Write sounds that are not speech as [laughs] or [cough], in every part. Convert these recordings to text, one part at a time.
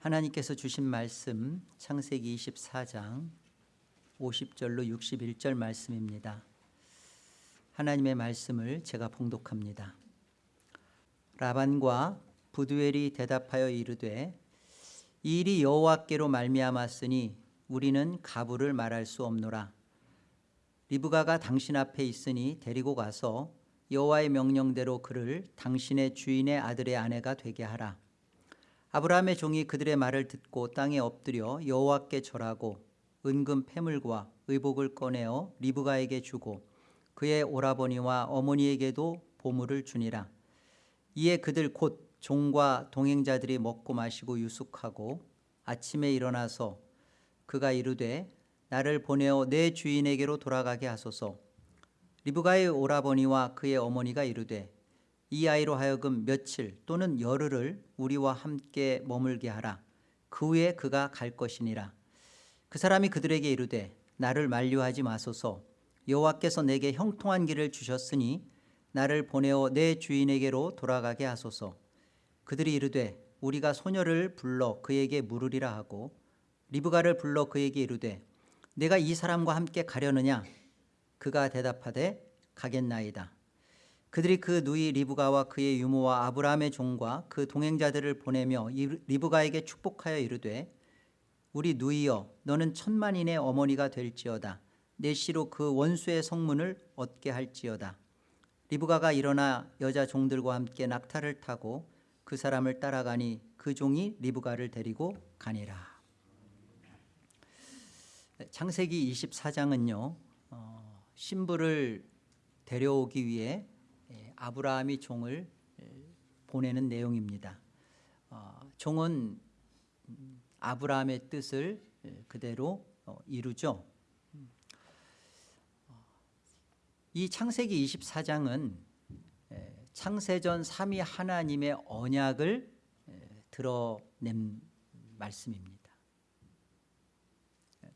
하나님께서 주신 말씀 창세기 24장 50절로 61절 말씀입니다. 하나님의 말씀을 제가 봉독합니다. 라반과 부두엘이 대답하여 이르되 이 일이 여호와께로 말미암았으니 우리는 가부를 말할 수 없노라. 리브가가 당신 앞에 있으니 데리고 가서 여호와의 명령대로 그를 당신의 주인의 아들의 아내가 되게 하라. 아브라함의 종이 그들의 말을 듣고 땅에 엎드려 여호와께 절하고 은금 패물과 의복을 꺼내어 리브가에게 주고 그의 오라버니와 어머니에게도 보물을 주니라. 이에 그들 곧 종과 동행자들이 먹고 마시고 유숙하고 아침에 일어나서 그가 이르되 나를 보내어 내 주인에게로 돌아가게 하소서. 리브가의 오라버니와 그의 어머니가 이르되 이 아이로 하여금 며칠 또는 열흘을 우리와 함께 머물게 하라. 그 후에 그가 갈 것이니라. 그 사람이 그들에게 이르되 나를 만류하지 마소서. 여호와께서 내게 형통한 길을 주셨으니 나를 보내어 내 주인에게로 돌아가게 하소서. 그들이 이르되 우리가 소녀를 불러 그에게 물으리라 하고 리브가를 불러 그에게 이르되 내가 이 사람과 함께 가려느냐 그가 대답하되 가겠나이다 그들이 그 누이 리브가와 그의 유모와 아브라함의 종과 그 동행자들을 보내며 리브가에게 축복하여 이르되 우리 누이여 너는 천만인의 어머니가 될지어다. 내 시로 그 원수의 성문을 얻게 할지어다. 리브가가 일어나 여자 종들과 함께 낙타를 타고 그 사람을 따라가니 그 종이 리브가를 데리고 가니라. 창세기 24장은요 어, 신부를 데려오기 위해 아브라함이 종을 보내는 내용입니다. 어, 종은 아브라함의 뜻을 그대로 어, 이루죠. 어, 이 창세기 24장은 창세전 3위 하나님의 언약을 드러낸 말씀입니다.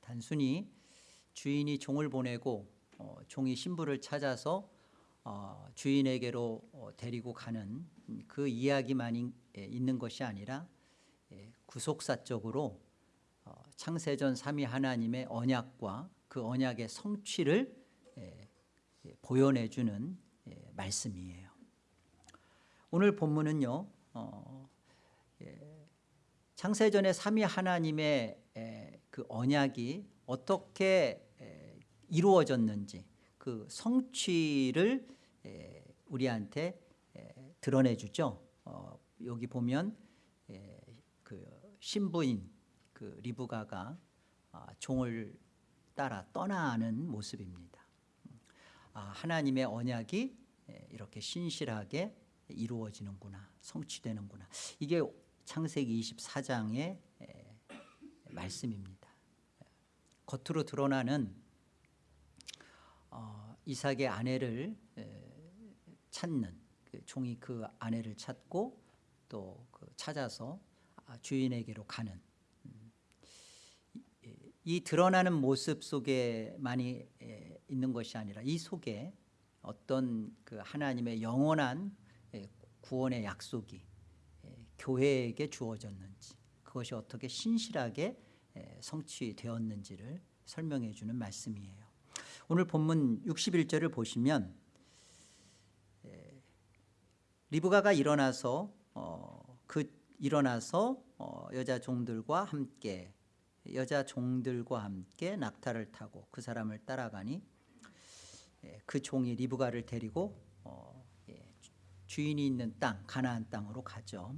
단순히 주인이 종을 보내고 종이 신부를 찾아서 어, 주인에게로 어, 데리고 가는 그 이야기만 예, 있는 것이 아니라 예, 구속사적으로 어, 창세전 3위 하나님의 언약과 그 언약의 성취를 예, 보여내주는 말씀이에요. 오늘 본문은요. 창세전의 3위 하나님의 그 언약이 어떻게 이루어졌는지 그 성취를 우리한테 드러내 주죠. 어, 여기 보면 그 신부인 그 리브가가 아, 종을 따라 떠나는 모습입니다. 아, 하나님의 언약이 이렇게 신실하게 이루어지는구나, 성취되는구나. 이게 창세기 24장의 말씀입니다. 겉으로 드러나는 어, 이삭의 아내를 찾는 그 종이 그 아내를 찾고 또 그 찾아서 아, 주인에게로 가는 음. 이 드러나는 모습 속에 많이 있는 것이 아니라 이 속에 어떤 그 하나님의 영원한 구원의 약속이 교회에게 주어졌는지 그것이 어떻게 신실하게 성취되었는지를 설명해 주는 말씀이에요. 오늘 본문 61절을 보시면 리브가가 일어나서 어, 그 일어나서 어, 여자 종들과 함께 여자 종들과 함께 낙타를 타고 그 사람을 따라가니 예, 그 종이 리브가를 데리고 어, 예, 주인이 있는 땅 가나안 땅으로 가죠.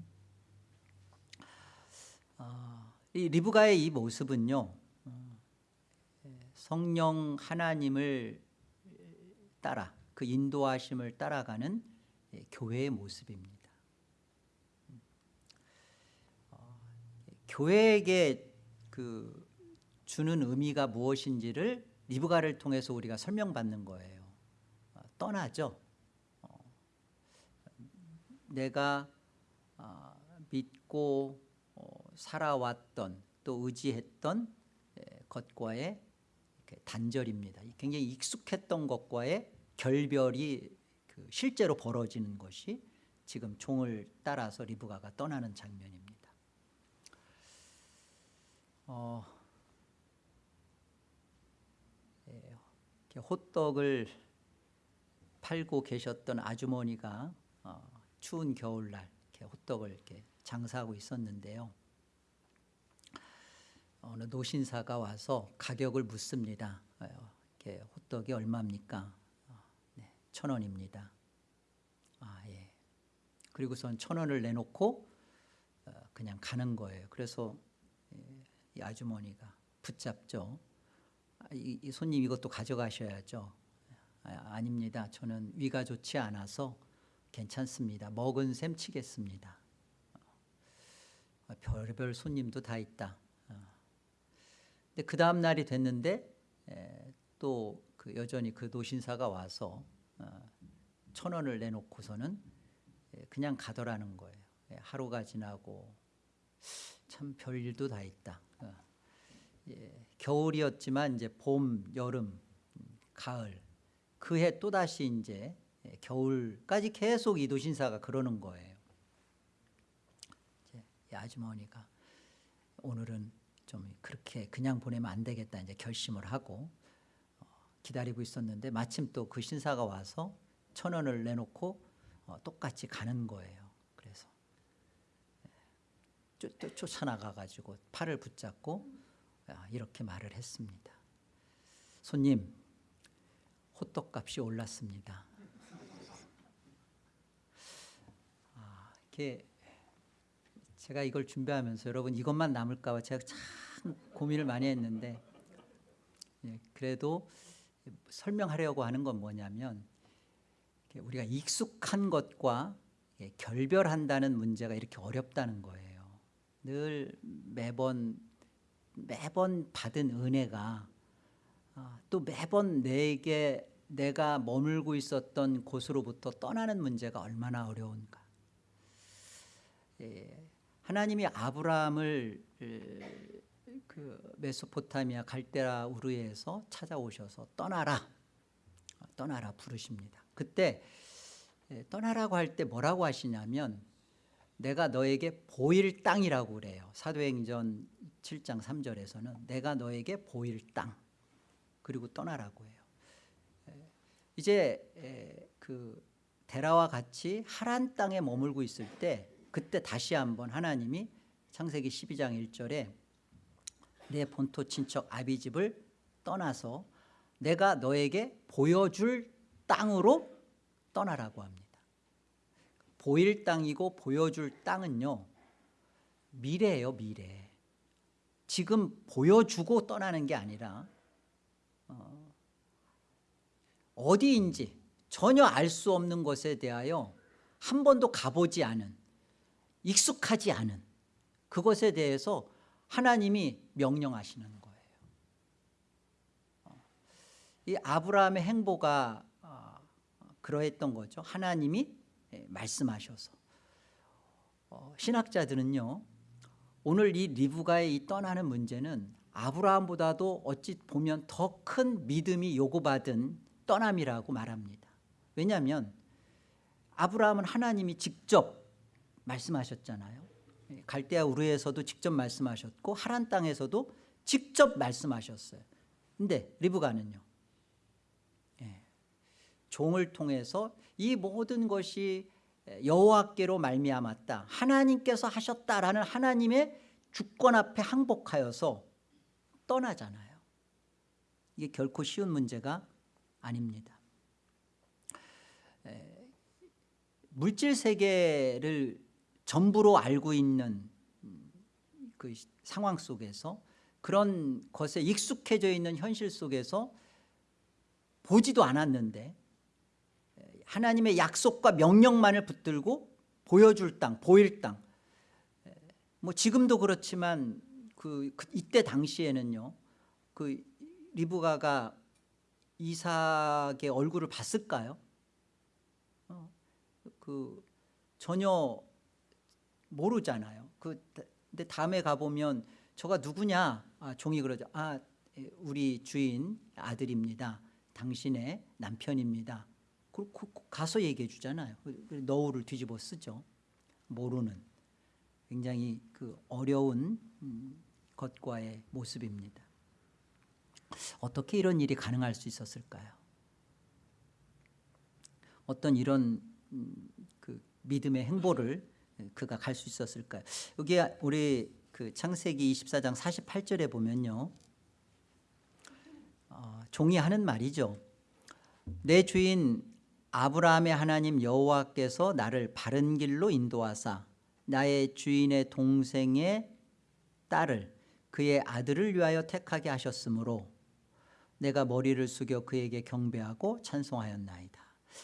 어, 이 리브가의 이 모습은요 어, 예, 성령 하나님을 따라 그 인도하심을 따라가는 예, 교회의 모습입니다. 어, 교회에게 그 주는 의미가 무엇인지를 리브가를 통해서 우리가 설명받는 거예요. 어, 떠나죠. 어, 내가 어, 믿고 어, 살아왔던 또 의지했던 예, 것과의 단절입니다. 굉장히 익숙했던 것과의 결별이 그 실제로 벌어지는 것이 지금 종을 따라서 리브가가 떠나는 장면입니다. 어, 예, 호떡을 팔고 계셨던 아주머니가 어, 추운 겨울날 이렇게 호떡을 이렇게 장사하고 있었는데요. 어느 노신사가 와서 가격을 묻습니다. 어, 이렇게 호떡이 얼마입니까? 천 원입니다. 아 예. 그리고선 천 원을 내놓고 어, 그냥 가는 거예요. 그래서 예, 이 아주머니가 붙잡죠. 아, 이, 이 손님 이것도 가져가셔야죠. 아, 아닙니다. 저는 위가 좋지 않아서 괜찮습니다. 먹은 셈 치겠습니다. 어, 별별 손님도 다 있다. 어. 근데 그 다음 날이 됐는데 또 그 여전히 그 노신사가 와서 어, 천 원을 내놓고서는 예, 그냥 가더라는 거예요. 예, 하루가 지나고 참 별일도 다 있다. 어. 예, 겨울이었지만 이제 봄, 여름, 음, 가을 그 해 또 다시 이제 예, 겨울까지 계속 이 노신사가 그러는 거예요. 아주머니가 오늘은 좀 그렇게 그냥 보내면 안 되겠다 이제 결심을 하고 어, 기다리고 있었는데 마침 또 그 신사가 와서 천 원을 내놓고 어, 똑같이 가는 거예요. 그래서 쫓, 쫓- 쫓아나가 가지고 팔을 붙잡고 아, 이렇게 말을 했습니다. 손님, 호떡값이 올랐습니다. 아, 이렇게 제가 이걸 준비하면서 여러분 이것만 남을까 봐 제가 참 고민을 많이 했는데 예, 그래도 설명하려고 하는 건 뭐냐면 우리가 익숙한 것과 예, 결별한다는 문제가 이렇게 어렵다는 거예요. 늘 매번 매번 받은 은혜가 아, 또 매번 내게 내가 머물고 있었던 곳으로부터 떠나는 문제가 얼마나 어려운가. 예, 하나님이 아브라함을 에, 그 메소포타미아 갈대라 우르에서 찾아오셔서 떠나라, 어, 떠나라 부르십니다. 그때 예, 떠나라고 할 때 뭐라고 하시냐면 내가 너에게 보일 땅이라고 그래요. 사도행전 7장 3절에서는 내가 너에게 보일 땅 그리고 떠나라고 해요. 에, 이제 에, 그 데라와 같이 하란 땅에 머물고 있을 때 그때 다시 한번 하나님이 창세기 12장 1절에 내 본토 친척 아비 집을 떠나서 내가 너에게 보여줄 땅으로 떠나라고 합니다. 보일 땅이고 보여줄 땅은요 미래예요 미래. 지금 보여주고 떠나는 게 아니라 어, 어디인지 전혀 알 수 없는 것에 대하여 한 번도 가보지 않은 익숙하지 않은 그것에 대해서 하나님이 명령하시는 거예요. 어, 이 아브라함의 행보가 어, 그러했던 거죠. 하나님이 예, 말씀하셔서 어, 신학자들은요 오늘 이 리브가의 이 떠나는 문제는 아브라함보다도 어찌 보면 더 큰 믿음이 요구받은 떠남이라고 말합니다. 왜냐하면 아브라함은 하나님이 직접 말씀하셨잖아요. 예, 갈대아 우르에서도 직접 말씀하셨고 하란 땅에서도 직접 말씀하셨어요. 근데 리브가는요. 예, 종을 통해서 이 모든 것이 여호와께로 말미암았다. 하나님께서 하셨다라는 하나님의 주권 앞에 항복하여서 떠나잖아요. 이게 결코 쉬운 문제가 아닙니다. 에, 물질 세계를 전부로 알고 있는 음, 그 상황 속에서 그런 것에 익숙해져 있는 현실 속에서 보지도 않았는데 하나님의 약속과 명령만을 붙들고 보여줄 땅, 보일 땅. 뭐 지금도 그렇지만 그, 그 이때 당시에는요. 그 리브가가 이삭의 얼굴을 봤을까요? 어, 그 전혀 모르잖아요. 그 근데 다음에 가 보면 저가 누구냐? 아, 종이 그러죠. 아, 우리 주인 아들입니다. 당신의 남편입니다. 그, 그, 가서 얘기해 주잖아요. 너울을 뒤집어 쓰죠. 모르는 굉장히 그 어려운 음, 것과의 모습입니다. 어떻게 이런 일이 가능할 수 있었을까요? 어떤 이런 음, 그 믿음의 행보를 그가 갈 수 있었을까요? 여기 우리 그 창세기 24장 48절에 보면요. 어, 종이 하는 말이죠. 내 주인 아브라함의 하나님 여호와께서 나를 바른 길로 인도하사 나의 주인의 동생의 딸을 그의 아들을 위하여 택하게 하셨으므로 내가 머리를 숙여 그에게 경배하고 찬송하였나이다.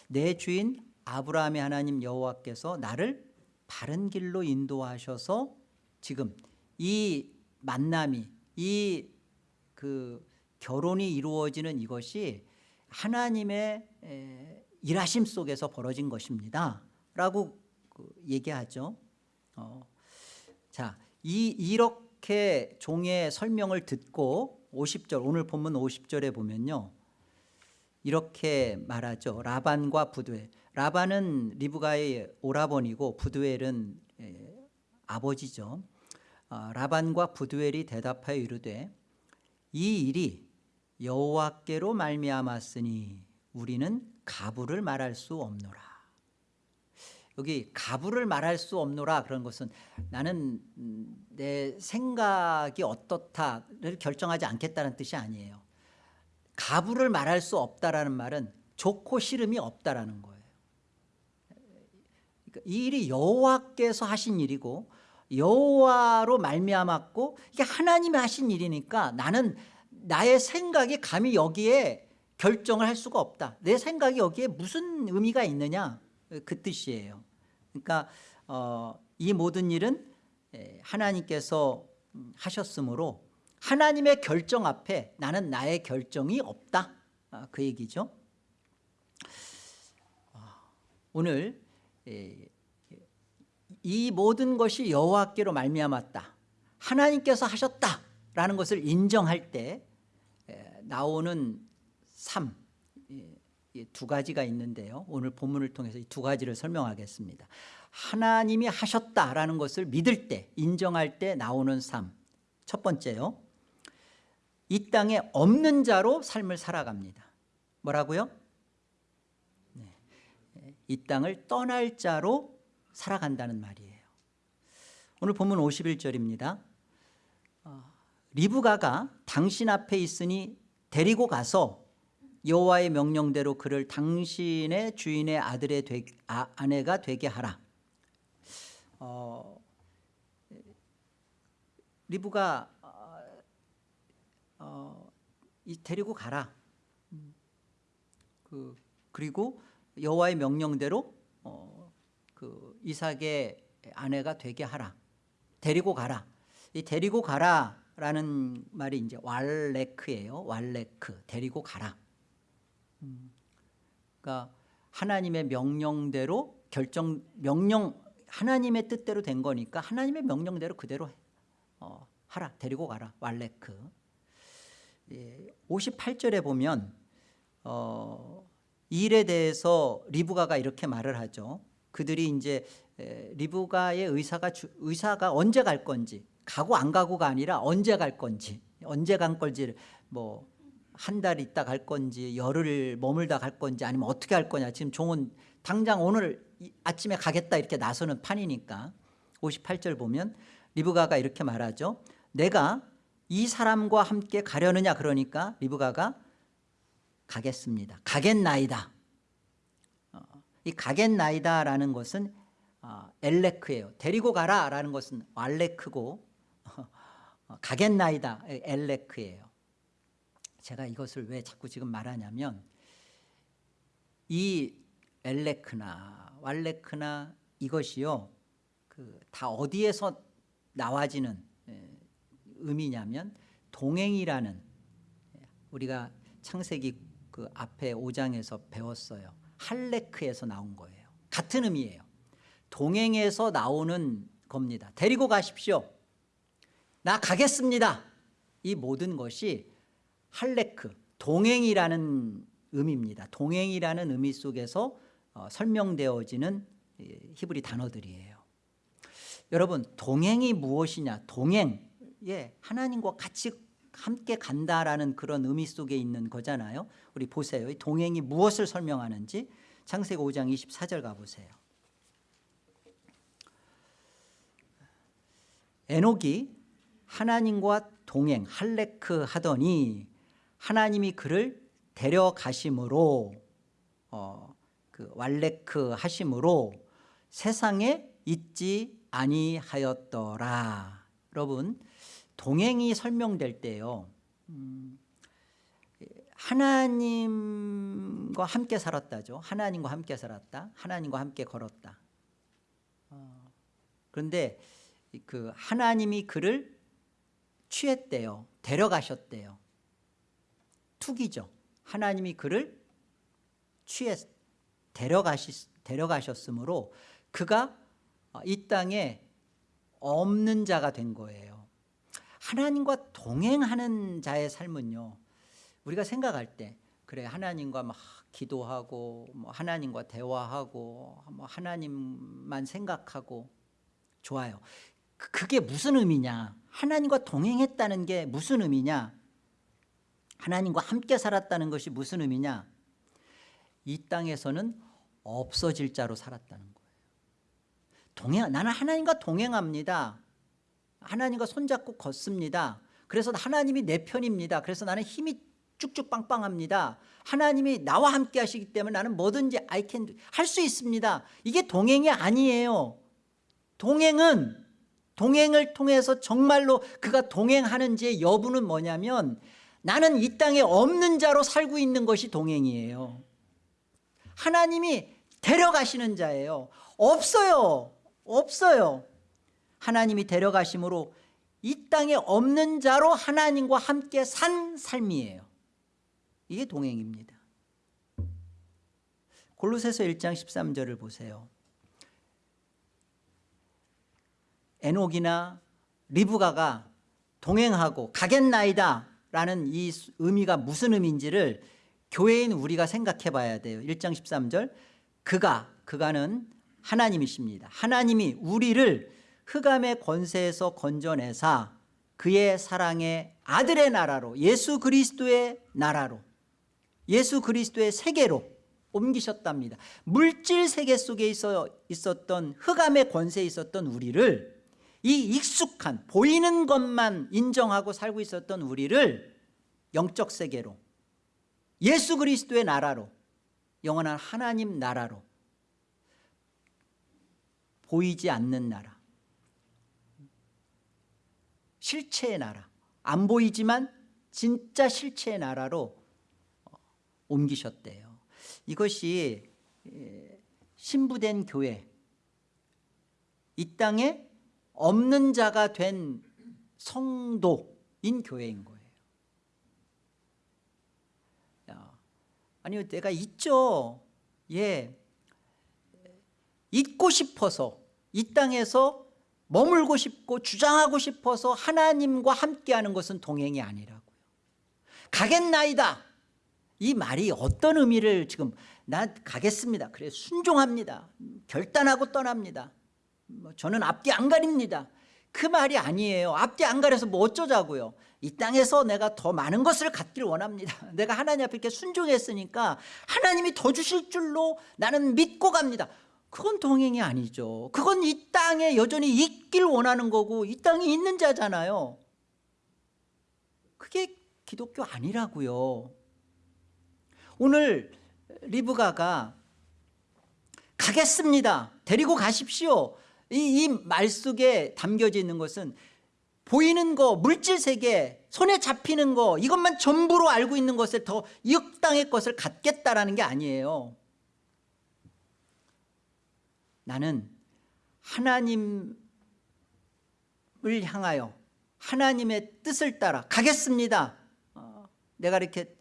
내 주인 아브라함의 하나님 여호와께서 나를 바른 길로 인도하셔서 지금 이 만남이 이 그 결혼이 이루어지는 이것이 하나님의 에, 일하심 속에서 벌어진 것입니다 라고 그 얘기하죠. 어, 자, 이 이렇게 종의 설명을 듣고 50절 오늘 본문 50절에 보면요. 이렇게 말하죠. 라반과 부두엘. 라반은 리브가의 오라버니고 부두엘은 에, 아버지죠. 어, 라반과 부두엘이 대답하여 이르되 이 일이 여호와께로 말미암았으니 우리는 가부를 말할 수 없노라. 여기 가부를 말할 수 없노라 그런 것은 나는 음, 내 생각이 어떻다를 결정하지 않겠다는 뜻이 아니에요. 가부를 말할 수 없다라는 말은 좋고 싫음이 없다라는 거예요. 그러니까 이 일이 여호와께서 하신 일이고 여호와로 말미암았고 이게 하나님이 하신 일이니까 나는 나의 생각이 감히 여기에 결정을 할 수가 없다. 내 생각이 여기에 무슨 의미가 있느냐 그 뜻이에요. 그러니까 어, 이 모든 일은 하나님께서 하셨으므로 하나님의 결정 앞에 나는 나의 결정이 없다. 아, 그 얘기죠. 아, 오늘 이 모든 것이 여호와께로 말미암았다. 하나님께서 하셨다라는 것을 인정할 때 나오는 삶 두 가지가 있는데요. 오늘 본문을 통해서 이 두 가지를 설명하겠습니다. 하나님이 하셨다라는 것을 믿을 때 인정할 때 나오는 삶. 첫 번째요. 이 땅에 없는 자로 삶을 살아갑니다. 뭐라고요? 네. 이 땅을 떠날 자로 살아간다는 말이에요. 오늘 본문 51절입니다. 어, 리브가가 당신 앞에 있으니 데리고 가서 여호와의 명령대로 그를 당신의 주인의 아들의 되, 아, 아내가 되게 하라. 어, 리브가 어, 어, 이 데리고 가라. 그 그리고 여호와의 명령대로 어, 그 이삭의 아내가 되게 하라. 데리고 가라. 이 데리고 가라라는 말이 이제 왈레크예요. 왈레크 데리고 가라. 그러니까 하나님의 명령대로 결정 명령 하나님의 뜻대로 된 거니까 하나님의 명령대로 그대로 어, 하라 데리고 가라 왈레크 예, 58절에 보면 어, 이 일에 대해서 리브가가 이렇게 말을 하죠. 그들이 이제 에, 리브가의 의사가 주, 의사가 언제 갈 건지 가고 안 가고가 아니라 언제 갈 건지 언제 간 건지를 뭐 한 달 있다 갈 건지 열흘 머물다 갈 건지 아니면 어떻게 할 거냐. 지금 종은 당장 오늘 아침에 가겠다 이렇게 나서는 판이니까 58절 보면 리브가가 이렇게 말하죠. 내가 이 사람과 함께 가려느냐 그러니까 리브가가 가겠습니다. 가겠나이다. 어, 이 가겠나이다라는 것은 어, 엘레크예요. 데리고 가라라는 것은 왈레크고 어, 가겠나이다 엘레크예요. 제가 이것을 왜 자꾸 지금 말하냐면 이 엘레크나 왈레크나 이것이요 그 다 어디에서 나와지는 의미냐면 동행이라는 우리가 창세기 그 앞에 5장에서 배웠어요. 할레크에서 나온 거예요. 같은 의미예요. 동행에서 나오는 겁니다. 데리고 가십시오. 나 가겠습니다. 이 모든 것이 할레크 동행이라는 의미입니다. 동행이라는 의미 속에서 어, 설명되어지는 히브리 단어들이에요. 여러분 동행이 무엇이냐? 동행 예, 하나님과 같이 함께 간다라는 그런 의미 속에 있는 거잖아요. 우리 보세요. 이 동행이 무엇을 설명하는지 창세기 5장 24절 가보세요. 에녹이 하나님과 동행 할레크 하더니 하나님이 그를 데려가심으로 어, 그 왈레크 하심으로 세상에 있지 아니하였더라. 여러분 동행이 설명될 때요. 음, 하나님과 함께 살았다죠. 하나님과 함께 살았다. 하나님과 함께 걸었다. 어, 그런데 그 하나님이 그를 취했대요. 데려가셨대요. 투기죠. 하나님이 그를 취해 데려가시, 데려가셨으므로 그가 이 땅에 없는 자가 된 거예요. 하나님과 동행하는 자의 삶은요. 우리가 생각할 때 그래 하나님과 막 기도하고 뭐 하나님과 대화하고 뭐 하나님만 생각하고 좋아요. 그- 그게 무슨 의미냐? 하나님과 동행했다는 게 무슨 의미냐? 하나님과 함께 살았다는 것이 무슨 의미냐? 이 땅에서는 없어질 자로 살았다는 거예요. 동행 나는 하나님과 동행합니다. 하나님과 손잡고 걷습니다. 그래서 하나님이 내 편입니다. 그래서 나는 힘이 쭉쭉 빵빵합니다. 하나님이 나와 함께 하시기 때문에 나는 뭐든지 I can 할수 있습니다. 이게 동행이 아니에요. 동행은 동행을 통해서 정말로 그가 동행하는지의 여부는 뭐냐면 나는 이 땅에 없는 자로 살고 있는 것이 동행이에요. 하나님이 데려가시는 자예요. 없어요. 없어요. 하나님이 데려가심으로 이 땅에 없는 자로 하나님과 함께 산 삶이에요. 이게 동행입니다. 골로새서 1장 13절을 보세요. 에녹이나 리브가가 동행하고 가겠나이다 라는 이 의미가 무슨 의미인지를 교회인 우리가 생각해 봐야 돼요 1장 13절 그가 그가는 하나님이십니다 하나님이 우리를 흑암의 권세에서 건져내사 그의 사랑의 아들의 나라로 예수 그리스도의 나라로 예수 그리스도의 세계로 옮기셨답니다. 물질 세계 속에 있어 있었던 흑암의 권세에 있었던 우리를 이 익숙한 보이는 것만 인정하고 살고 있었던 우리를 영적 세계로 예수 그리스도의 나라로 영원한 하나님 나라로 보이지 않는 나라 실체의 나라. 안 보이지만 진짜 실체의 나라로 어, 옮기셨대요. 이것이 에, 신부된 교회. 이 땅에 없는 자가 된 성도인 교회인 거예요. 야, 아니요 내가 있죠. 예. 있고 싶어서 이 땅에서 머물고 싶고 주장하고 싶어서 하나님과 함께하는 것은 동행이 아니라고요. 가겠나이다. 이 말이 어떤 의미를 지금 나 가겠습니다. 그래 순종합니다. 결단하고 떠납니다. 뭐 저는 앞뒤 안 가립니다. 그 말이 아니에요. 앞뒤 안 가려서 뭐 어쩌자고요. 이 땅에서 내가 더 많은 것을 갖기를 원합니다. [laughs] 내가 하나님 앞에 이렇게 순종했으니까 하나님이 더 주실 줄로 나는 믿고 갑니다 그건 동행이 아니죠. 그건 이 땅에 여전히 있길 원하는 거고 이 땅에 있는 자잖아요. 그게 기독교 아니라고요. 오늘 리브가가 가겠습니다. 데리고 가십시오. 이 말 속에 담겨져 있는 것은 보이는 거 물질 세계 손에 잡히는 거 이것만 전부로 알고 있는 것을 더이 땅의 것을 갖겠다라는 게 아니에요 나는 하나님을 향하여 하나님의 뜻을 따라 가겠습니다. 어, 내가 이렇게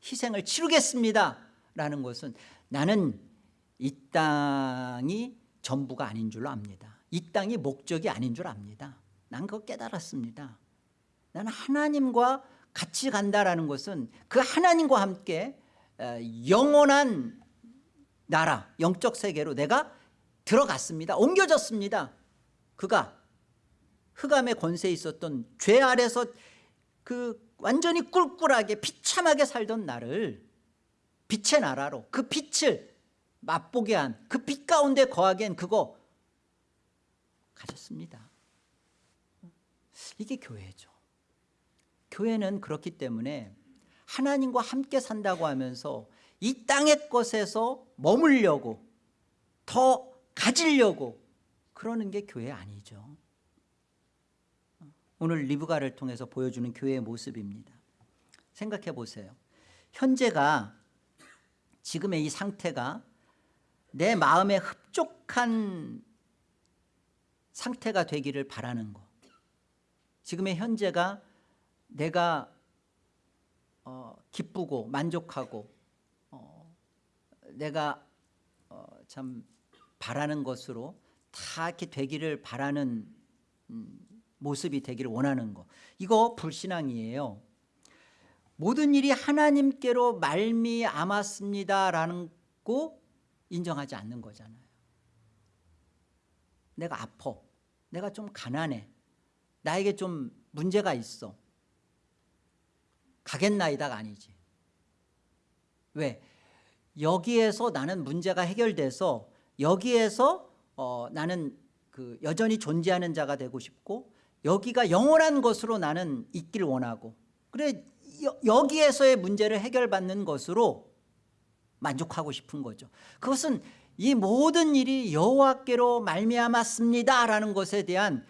희생을 치르겠습니다. 라는 것은 나는 이 땅이 전부가 아닌 줄로 압니다. 이 땅이 목적이 아닌 줄 압니다. 난 그거 깨달았습니다. 나는 하나님과 같이 간다라는 것은 그 하나님과 함께 어, 영원한 나라 영적 세계로 내가 들어갔습니다. 옮겨졌습니다. 그가 흑암의 권세에 있었던 죄 아래서 그 완전히 꿀꿀하게 비참하게 살던 나를 빛의 나라로 그 빛을 맛보게 한 그 빛 가운데 거하기엔 그거 가졌습니다. 이게 교회죠. 교회는 그렇기 때문에 하나님과 함께 산다고 하면서 이 땅의 것에서 머물려고 더 가지려고 그러는 게 교회 아니죠. 오늘 리브가를 통해서 보여주는 교회의 모습입니다. 생각해 보세요. 현재가 지금의 이 상태가 내 마음에 흡족한 상태가 되기를 바라는 것 지금의 현재가 내가 어, 기쁘고 만족하고 어, 내가 어, 참 바라는 것으로 다 이렇게 되기를 바라는 음, 모습이 되기를 원하는 것 이거 불신앙이에요. 모든 일이 하나님께로 말미암았습니다라는 거 인정하지 않는 거잖아요. 내가 아파. 내가 좀 가난해. 나에게 좀 문제가 있어. 가겠나이다가 아니지. 왜? 여기에서 나는 문제가 해결돼서 여기에서 어, 나는 그 여전히 존재하는 자가 되고 싶고 여기가 영원한 것으로 나는 있길 원하고 그래 여, 여기에서의 문제를 해결받는 것으로 만족하고 싶은 거죠. 그것은 이 모든 일이 여호와께로 말미암았습니다라는 것에 대한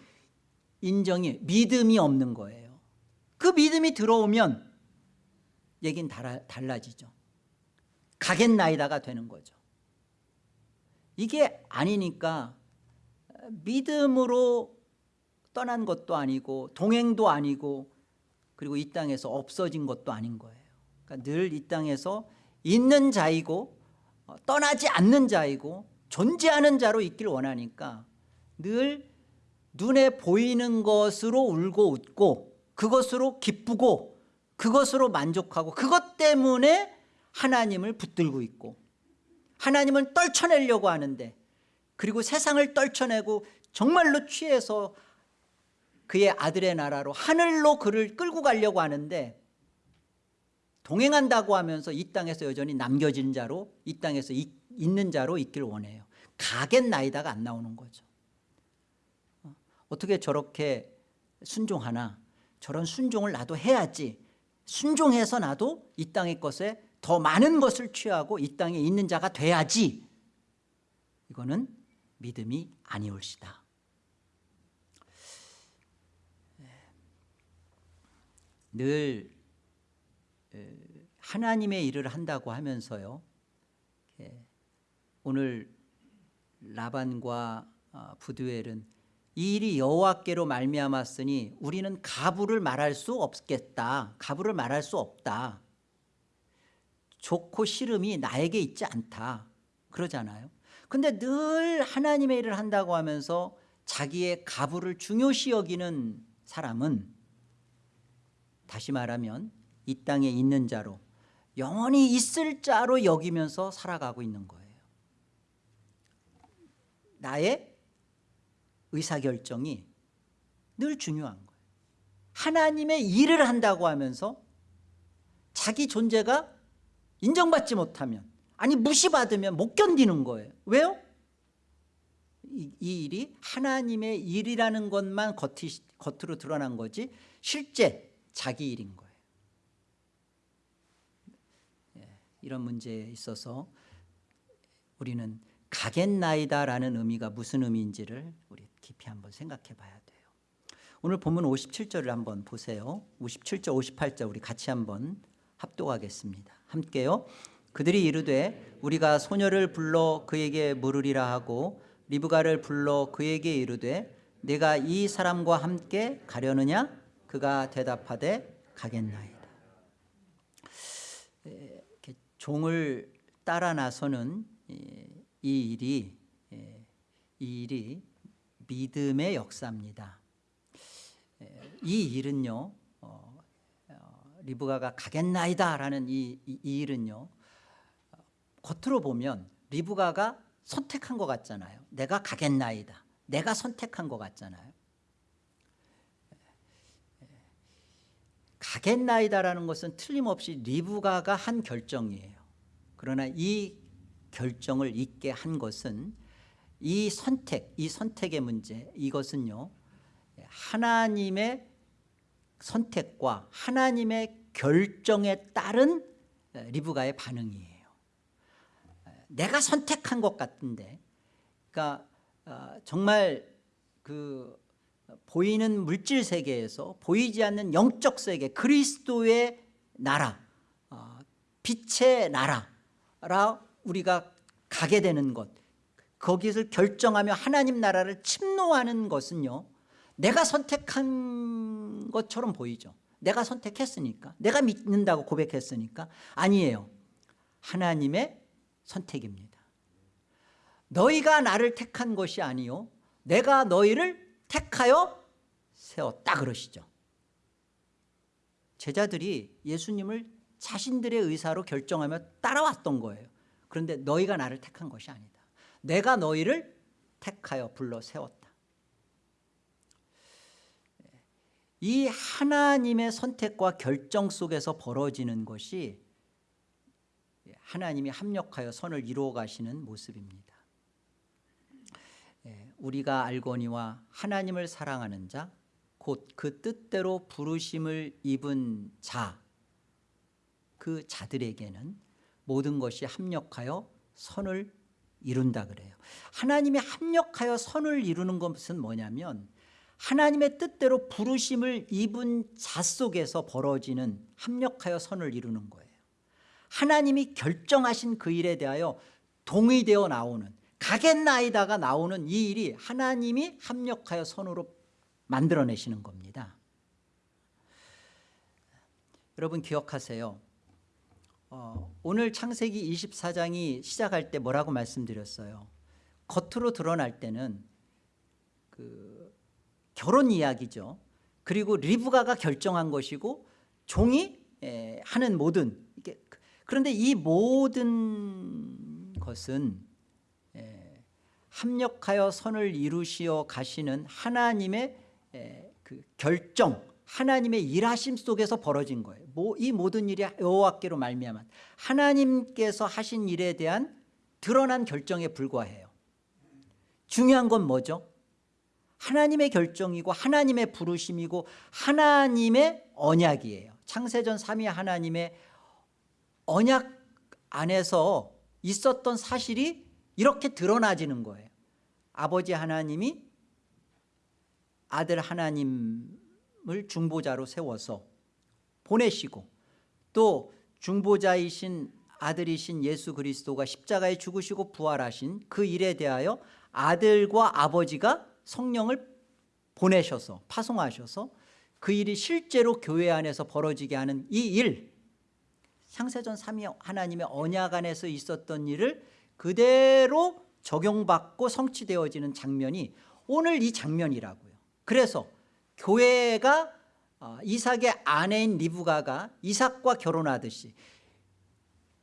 인정이 믿음이 없는 거예요. 그 믿음이 들어오면 얘기는 달라, 달라지죠. 가겠나이다가 되는 거죠 이게 아니니까 믿음으로 떠난 것도 아니고 동행도 아니고 그리고 이 땅에서 없어진 것도 아닌 거예요. 그러니까 늘 이 땅에서 있는 자이고 어, 떠나지 않는 자이고 존재하는 자로 있길 원하니까 늘 눈에 보이는 것으로 울고 웃고 그것으로 기쁘고 그것으로 만족하고 그것 때문에 하나님을 붙들고 있고 하나님을 떨쳐내려고 하는데 그리고 세상을 떨쳐내고 정말로 취해서 그의 아들의 나라로 하늘로 그를 끌고 가려고 하는데 동행한다고 하면서 이 땅에서 여전히 남겨진 자로 이 땅에서 이, 있는 자로 있기를 원해요. 가겠나이다가 안 나오는 거죠. 어, 어떻게 저렇게 순종하나? 저런 순종을 나도 해야지. 순종해서 나도 이 땅의 것에 더 많은 것을 취하고 이 땅에 있는 자가 돼야지. 이거는 믿음이 아니올시다. 늘 하나님의 일을 한다고 하면서요. 오늘 라반과 어, 부두엘은 이 일이 여호와께로 말미암았으니 우리는 가부를 말할 수 없겠다. 가부를 말할 수 없다 좋고 싫음이 나에게 있지 않다. 그러잖아요. 근데 늘 하나님의 일을 한다고 하면서 자기의 가부를 중요시 여기는 사람은 다시 말하면 이 땅에 있는 자로 영원히 있을 자로 여기면서 살아가고 있는 거예요. 나의 의사결정이 늘 중요한 거예요. 하나님의 일을 한다고 하면서 자기 존재가 인정받지 못하면 아니 무시받으면 못 견디는 거예요. 왜요? 이, 이 일이 하나님의 일이라는 것만 겉이, 겉으로 드러난 거지 실제 자기 일인 거예요. 예, 이런 문제에 있어서 우리는 가겠나이다라는 의미가 무슨 의미인지를 우리 깊이 한번 생각해 봐야 돼요. 오늘 본문 57절을 한번 보세요. 57절 58절 우리 같이 한번 합독하겠습니다 함께요. 그들이 이르되 우리가 소녀를 불러 그에게 물으리라 하고 리브가를 불러 그에게 이르되 내가 이 사람과 함께 가려느냐? 그가 대답하되 가겠나이다. 종을 따라 나서는 이 일이 이 일이 믿음의 역사입니다. 이 일은요 리브가가 가겠나이다 라는 이, 이, 이 일은요 겉으로 보면 리브가가 선택한 것 같잖아요. 내가 가겠나이다. 내가 선택한 것 같잖아요. 가겠나이다라는 것은 틀림없이 리브가가 한 결정이에요. 그러나 이 결정을 있게 한 것은 이 선택, 이 선택의 문제 이것은요 하나님의 선택과 하나님의 결정에 따른 리브가의 반응이에요. 내가 선택한 것 같은데, 그러니까 어, 정말 그 보이는 물질 세계에서 보이지 않는 영적 세계, 그리스도의 나라, 어, 빛의 나라라 우리가 가게 되는 것, 거기를 결정하며 하나님 나라를 침노하는 것은요, 내가 선택한 것처럼 보이죠. 내가 선택했으니까 내가 믿는다고 고백했으니까 아니에요. 하나님의 선택입니다. 너희가 나를 택한 것이 아니요 내가 너희를 택하여 세웠다 그러시죠. 제자들이 예수님을 자신들의 의사로 결정하며 따라왔던 거예요. 그런데 너희가 나를 택한 것이 아니다. 내가 너희를 택하여 불러 세웠다 이 하나님의 선택과 결정 속에서 벌어지는 것이 하나님이 합력하여 선을 이루어 가시는 모습입니다. 예, 우리가 알거니와 하나님을 사랑하는 자 곧 그 뜻대로 부르심을 입은 자 그 자들에게는 모든 것이 합력하여 선을 이룬다 그래요. 하나님이 합력하여 선을 이루는 것은 뭐냐면 하나님의 뜻대로 부르심을 입은 자 속에서 벌어지는 합력하여 선을 이루는 거예요. 하나님이 결정하신 그 일에 대하여 동의되어 나오는 가겠나이다가 나오는 이 일이 하나님이 합력하여 선으로 만들어내시는 겁니다. 여러분 기억하세요. 어, 오늘 창세기 24장이 시작할 때 뭐라고 말씀드렸어요? 겉으로 드러날 때는 그 결혼 이야기죠. 그리고 리브가가 결정한 것이고 종이 하는 모든 그런데 이 모든 것은 합력하여 선을 이루시어 가시는 하나님의 그 결정 하나님의 일하심 속에서 벌어진 거예요 이 모든 일이 여호와께로 말미암아 하나님께서 하신 일에 대한 드러난 결정에 불과해요 중요한 건 뭐죠? 하나님의 결정이고 하나님의 부르심이고 하나님의 언약이에요. 창세전 3위 하나님의 언약 안에서 있었던 사실이 이렇게 드러나지는 거예요. 아버지 하나님이 아들 하나님을 중보자로 세워서 보내시고 또 중보자이신 아들이신 예수 그리스도가 십자가에 죽으시고 부활하신 그 일에 대하여 아들과 아버지가 성령을 보내셔서 파송하셔서 그 일이 실제로 교회 안에서 벌어지게 하는 이일 상세전 3위 하나님의 언약 안에서 있었던 일을 그대로 적용받고 성취되어지는 장면이 오늘 이 장면이라고요. 그래서 교회가 어, 이삭의 아내인 리브가가 이삭과 결혼하듯이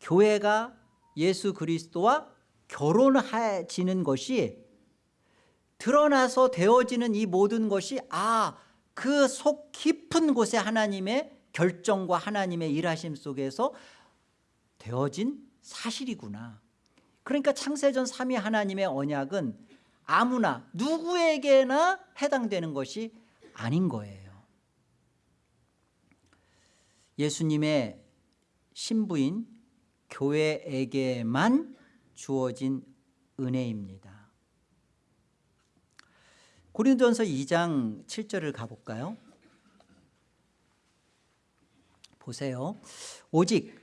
교회가 예수 그리스도와 결혼해지는 것이 드러나서 되어지는 이 모든 것이 아 그 속 깊은 곳에 하나님의 결정과 하나님의 일하심 속에서 되어진 사실이구나. 그러니까 창세전 3위 하나님의 언약은 아무나 누구에게나 해당되는 것이 아닌 거예요. 예수님의 신부인 교회에게만 주어진 은혜입니다 고린도전서 2장 7절을 가볼까요? 보세요. 오직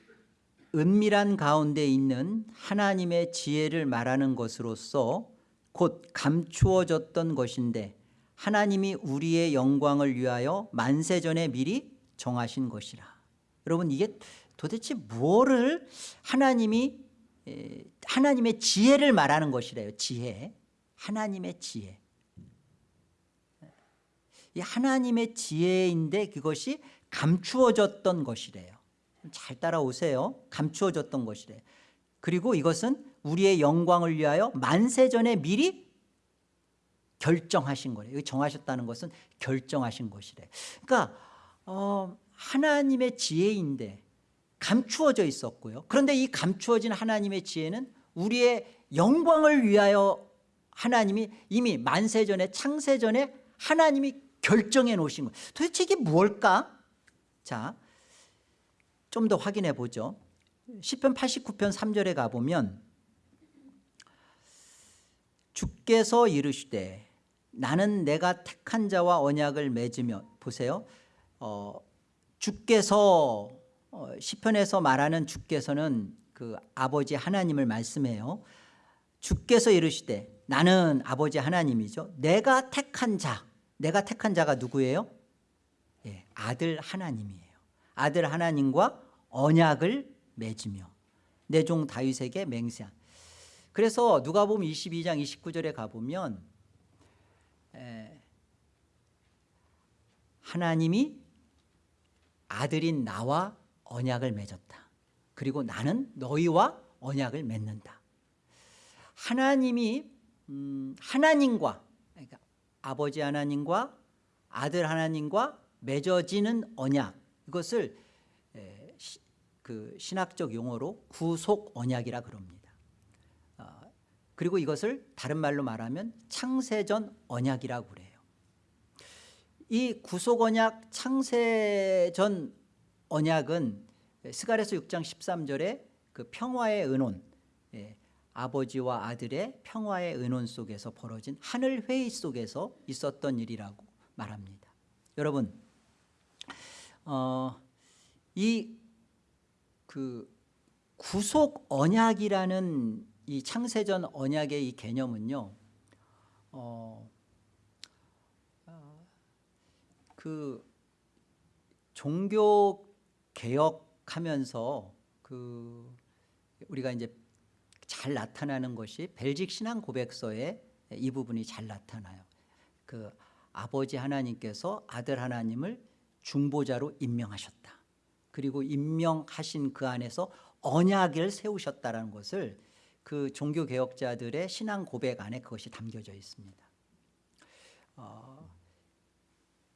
은밀한 가운데 있는 하나님의 지혜를 말하는 것으로서 곧 감추어졌던 것인데 하나님이 우리의 영광을 위하여 만세전에 미리 정하신 것이라. 여러분 이게 도대체 무엇을 하나님이 하나님의 지혜를 말하는 것이래요. 지혜. 하나님의 지혜. 이 하나님의 지혜인데 그것이 감추어졌던 것이래요. 잘 따라오세요. 감추어졌던 것이래. 그리고 이것은 우리의 영광을 위하여 만세전에 미리 결정하신 거래요 정하셨다는 것은 결정하신 것이래. 그러니까 어, 하나님의 지혜인데 감추어져 있었고요. 그런데 이 감추어진 하나님의 지혜는 우리의 영광을 위하여 하나님이 이미 만세전에 창세전에 하나님이 결정해 놓으신 거예요. 도대체 이게 뭘까? 자, 좀 더 확인해 보죠. 10편 89편 3절에 가보면 주께서 이르시되 나는 내가 택한 자와 언약을 맺으며 보세요. 어, 주께서 어, 시편에서 말하는 주께서는 그 아버지 하나님을 말씀해요. 주께서 이르시되 나는 아버지 하나님이죠. 내가 택한 자, 내가 택한 자가 누구예요? 예, 아들 하나님이에요. 아들 하나님과 언약을 맺으며 내 종 다윗에게 맹세한. 그래서 누가복음 22장 29절에 가보면 에, 하나님이 아들인 나와 언약을 맺었다. 그리고 나는 너희와 언약을 맺는다. 하나님이 음, 하나님과 아버지 하나님과 아들 하나님과 맺어지는 언약 이것을 그 신학적 용어로 구속 언약이라 그럽니다. 어, 그리고 이것을 다른 말로 말하면 창세전 언약이라고 그래요. 이 구속 언약 창세전 언약은 스가랴서 6장 13절에 그 평화의 은혼 예, 아버지와 아들의 평화의 은혼 속에서 벌어진 하늘 회의 속에서 있었던 일이라고 말합니다. 여러분, 어, 이그 구속 언약이라는 이 창세전 언약의 이 개념은요, 어, 그 종교 개혁하면서 그 우리가 이제 잘 나타나는 것이 벨직 신앙 고백서에 이 부분이 잘 나타나요. 그 아버지 하나님께서 아들 하나님을 중보자로 임명하셨다. 그리고 임명하신 그 안에서 언약을 세우셨다는 것을 그 종교 개혁자들의 신앙 고백 안에 그것이 담겨져 있습니다. 어,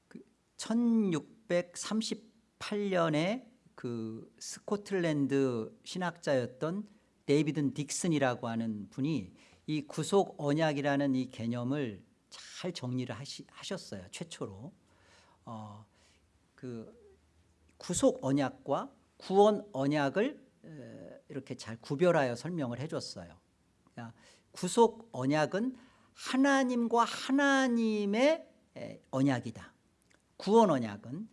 그 1638년에 그 스코틀랜드 신학자였던 데이비든 딕슨이라고 하는 분이 이 구속 언약이라는 이 개념을 잘 정리를 하시, 하셨어요. 최초로. 어, 그 구속 언약과 구원 언약을 이렇게 잘 구별하여 설명을 해줬어요. 그러니까 구속 언약은 하나님과 하나님의 언약이다. 구원 언약은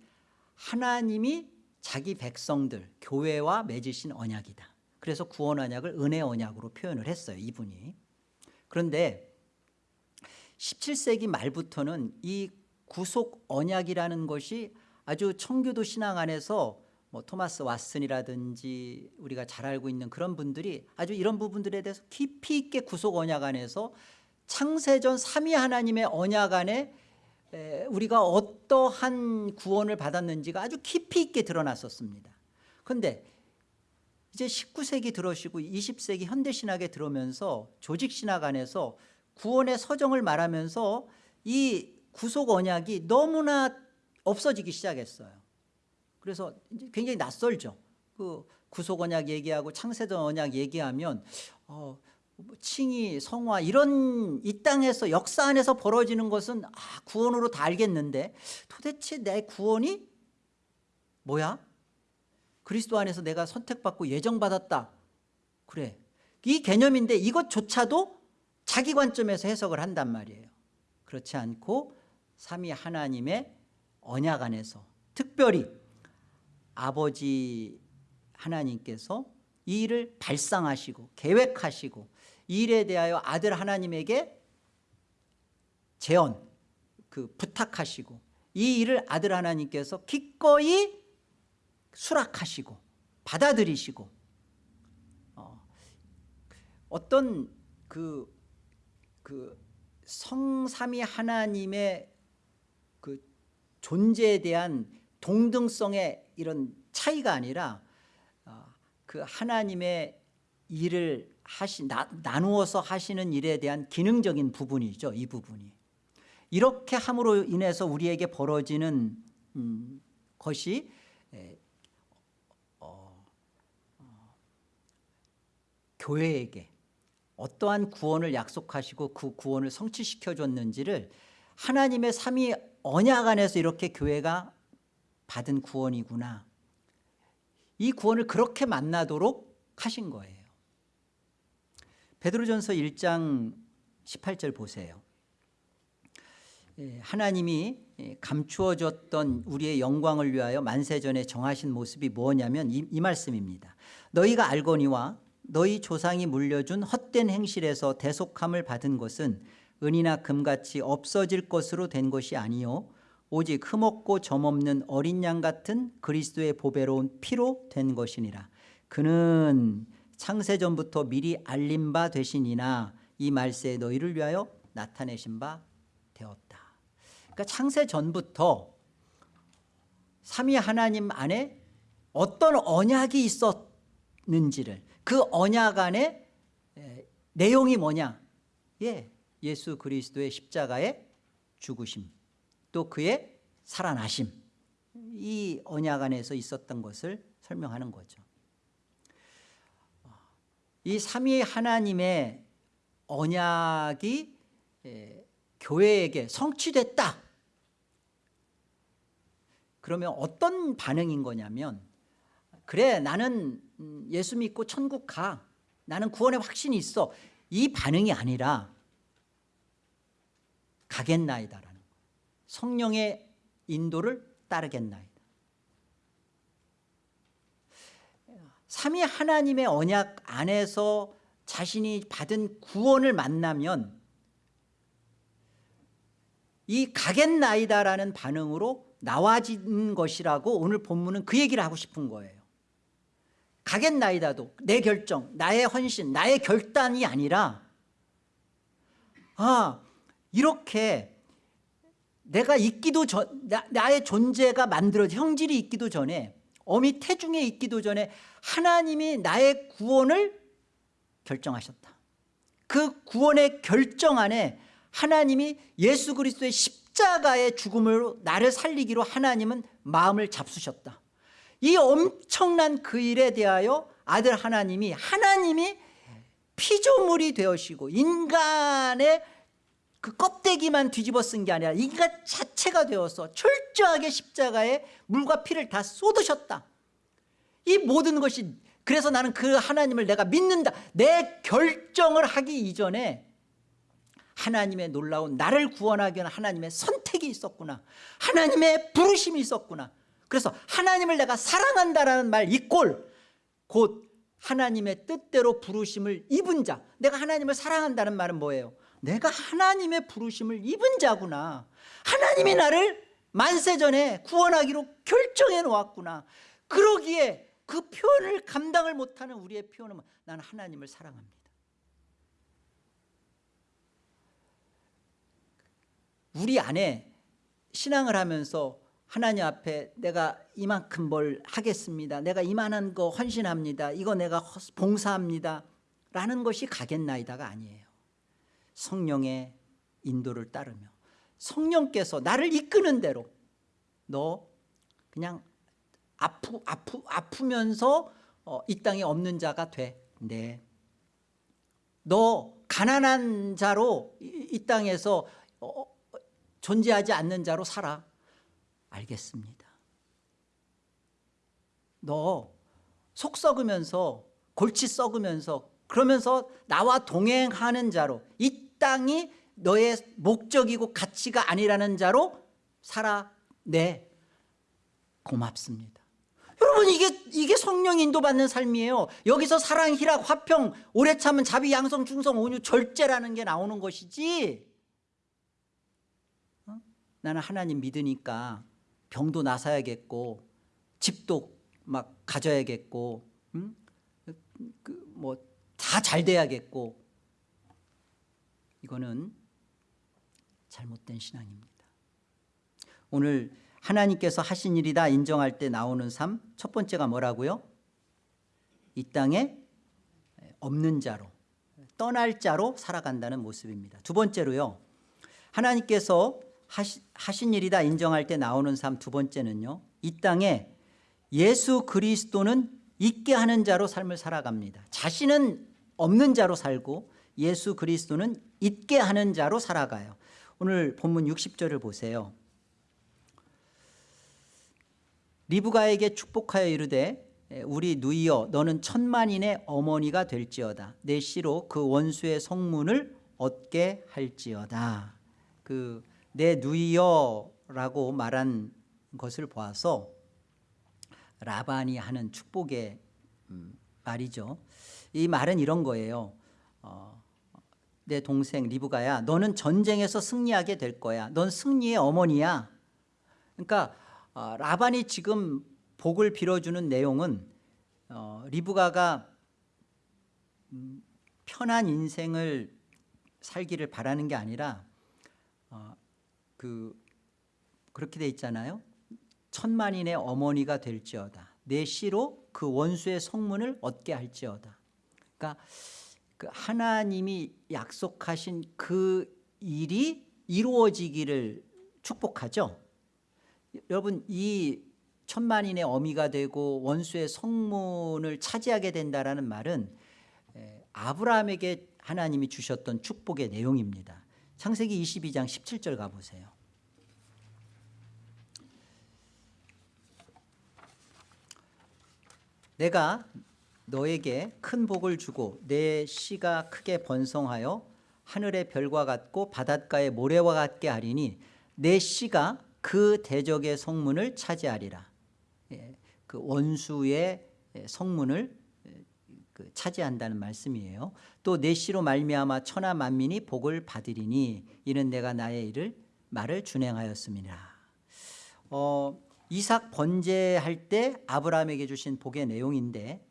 하나님이 자기 백성들 교회와 맺으신 언약이다. 그래서 구원 언약을 은혜 언약으로 표현을 했어요. 이분이. 그런데 17세기 말부터는 이 구속 언약이라는 것이 아주 청교도 신앙 안에서 뭐 토마스 왓슨이라든지 우리가 잘 알고 있는 그런 분들이 아주 이런 부분들에 대해서 깊이 있게 구속 언약 안에서 창세전 삼위 하나님의 언약 안에 우리가 어떠한 구원을 받았는지가 아주 깊이 있게 드러났었습니다. 그런데 이제 19세기 들어오시고 20세기 현대신학에 들어오면서 조직신학 안에서 구원의 서정을 말하면서 이 구속 언약이 너무나 없어지기 시작했어요. 그래서 굉장히 낯설죠. 그 구속 언약 얘기하고 창세전 언약 얘기하면 어, 뭐 칭의, 성화 이런 이 땅에서 역사 안에서 벌어지는 것은 아, 구원으로 다 알겠는데 도대체 내 구원이 뭐야? 그리스도 안에서 내가 선택받고 예정받았다. 그래. 이 개념인데 이것조차도 자기 관점에서 해석을 한단 말이에요. 그렇지 않고 삼위 하나님의 언약 안에서 특별히 아버지 하나님께서 이 일을 발상하시고 계획하시고 이 일에 대하여 아들 하나님에게 재언 그 부탁하시고 이 일을 아들 하나님께서 기꺼이 수락하시고 받아들이시고 어, 어떤 그, 그 성삼위 하나님의 그 존재에 대한 동등성의 이런 차이가 아니라 어, 그 하나님의 일을 하시, 나, 나누어서 하시는 일에 대한 기능적인 부분이죠 이 부분이. 이렇게 함으로 인해서 우리에게 벌어지는 음, 것이 에, 어, 어, 교회에게 어떠한 구원을 약속하시고 그 구원을 성취시켜 줬는지를 하나님의 삼위 언약 안에서 이렇게 교회가 받은 구원이구나. 이 구원을 그렇게 만나도록 하신 거예요. 베드로전서 1장 18절 보세요. 예, 하나님이 예, 감추어졌던 우리의 영광을 위하여 만세전에 정하신 모습이 뭐냐면 이, 이 말씀입니다 너희가 알거니와 너희 조상이 물려준 헛된 행실에서 대속함을 받은 것은 은이나 금같이 없어질 것으로 된 것이 아니요. 오직 흠없고 점없는 어린 양 같은 그리스도의 보배로운 피로 된 것이니라. 그는 창세전부터 미리 알림 바 되시니나 이 말세에 너희를 위하여 나타내신 바 되었다. 그러니까 창세전부터 삼위 하나님 안에 어떤 언약이 있었는지를 그 언약 안에 에, 내용이 뭐냐? 예, 예수 그리스도의 십자가의 죽으심 또 그의 살아나심. 이 언약 안에서 있었던 것을 설명하는 거죠. 이 삼위 하나님의 언약이 에, 교회에게 성취됐다. 그러면 어떤 반응인 거냐면 그래 나는 음, 예수 믿고 천국 가. 나는 구원의 확신이 있어. 이 반응이 아니라 가겠나이다라는 거예요 성령의 인도를 따르겠나이다. 삼위 하나님의 언약 안에서 자신이 받은 구원을 만나면 이 가겠나이다라는 반응으로 나와진 것이라고 오늘 본문은 그 얘기를 하고 싶은 거예요 가겠나이다도 내 결정 나의 헌신 나의 결단이 아니라 아 이렇게 내가 있기도 전 나, 나의 존재가 만들어진 형질이 있기도 전에 어미 태중에 있기도 전에 하나님이 나의 구원을 결정하셨다. 그 구원의 결정 안에 하나님이 예수 그리스도의 십자가의 죽음으로 나를 살리기로 하나님은 마음을 잡수셨다 이 엄청난 그 일에 대하여 아들 하나님이 하나님이 피조물이 되어시고 인간의 그 껍데기만 뒤집어 쓴 게 아니라 인간 자체가 되어서 철저하게 십자가에 물과 피를 다 쏟으셨다. 이 모든 것이 그래서 나는 그 하나님을 내가 믿는다. 내 결정을 하기 이전에 하나님의 놀라운 나를 구원하기 위한 하나님의 선택이 있었구나. 하나님의 부르심이 있었구나 그래서 하나님을 내가 사랑한다라는 말 이꼴 곧 하나님의 뜻대로 부르심을 입은 자. 내가 하나님을 사랑한다는 말은 뭐예요? 내가 하나님의 부르심을 입은 자구나. 하나님이 나를 만세전에 구원하기로 결정해 놓았구나. 그러기에 그 표현을 감당을 못하는 우리의 표현은 나는 하나님을 사랑합니다. 우리 안에 신앙을 하면서 하나님 앞에 내가 이만큼 뭘 하겠습니다. 내가 이만한 거 헌신합니다. 이거 내가 봉사합니다. 라는 것이 가겠나이다가 아니에요. 성령의 인도를 따르며 성령께서 나를 이끄는 대로 너 그냥 아프, 아프, 아프면서 어, 이 땅에 없는 자가 돼. 네. 너 가난한 자로 이, 이 땅에서 어, 존재하지 않는 자로 살아 알겠습니다 너 속 썩으면서 골치 썩으면서 그러면서 나와 동행하는 자로 이 땅이 너의 목적이고 가치가 아니라는 자로 살아내 네. 고맙습니다 여러분 이게 이게 성령 인도받는 삶이에요 여기서 사랑 희락 화평 오래 참은 자비 양성 충성 온유 절제라는 게 나오는 것이지 어? 나는 하나님 믿으니까 병도 나서야겠고 집도 막 가져야겠고 음? 그 뭐다 잘 돼야겠고 이거는 잘못된 신앙입니다 오늘 하나님께서 하신 일이다 인정할 때 나오는 삶 첫 번째가 뭐라고요? 이 땅에 없는 자로 떠날 자로 살아간다는 모습입니다 두 번째로요 하나님께서 하시, 하신 일이다 인정할 때 나오는 삶 두 번째는요 이 땅에 예수 그리스도는 있게 하는 자로 삶을 살아갑니다. 자신은 없는 자로 살고 예수 그리스도는 있게 하는 자로 살아가요. 오늘 본문 60절을 보세요. 리브가에게 축복하여 이르되 우리 누이여 너는 천만인의 어머니가 될지어다. 내 씨로 그 원수의 성문을 얻게 할지어다. 그 내 누이여 라고 말한 것을 보아서 라반이 하는 축복의 음, 말이죠. 이 말은 이런 거예요. 어, 내 동생 리브가야 너는 전쟁에서 승리하게 될 거야. 넌 승리의 어머니야. 그러니까 어, 라반이 지금 복을 빌어주는 내용은 어, 리브가가 음, 편한 인생을 살기를 바라는 게 아니라 어, 그 그렇게 돼 있잖아요. 천만인의 어머니가 될지어다. 내 씨로 그 원수의 성문을 얻게 할지어다. 그러니까 그 하나님이 약속하신 그 일이 이루어지기를 축복하죠. 여러분 이 천만인의 어미가 되고 원수의 성문을 차지하게 된다는 말은 아브라함에게 하나님이 주셨던 축복의 내용입니다. 창세기 22장 17절 가보세요 내가 너에게 큰 복을 주고 내 씨가 크게 번성하여 하늘의 별과 같고 바닷가의 모래와 같게 하리니 내 씨가 그 대적의 성문을 차지하리라. 예, 그 원수의 성문을 그 차지한다는 말씀이에요. 또 내 씨로 말미암아 천하 만민이 복을 받으리니 이는 내가 나의 일을 말을 준행하였습니다 어, 이삭 번제할 때 아브라함에게 주신 복의 내용인데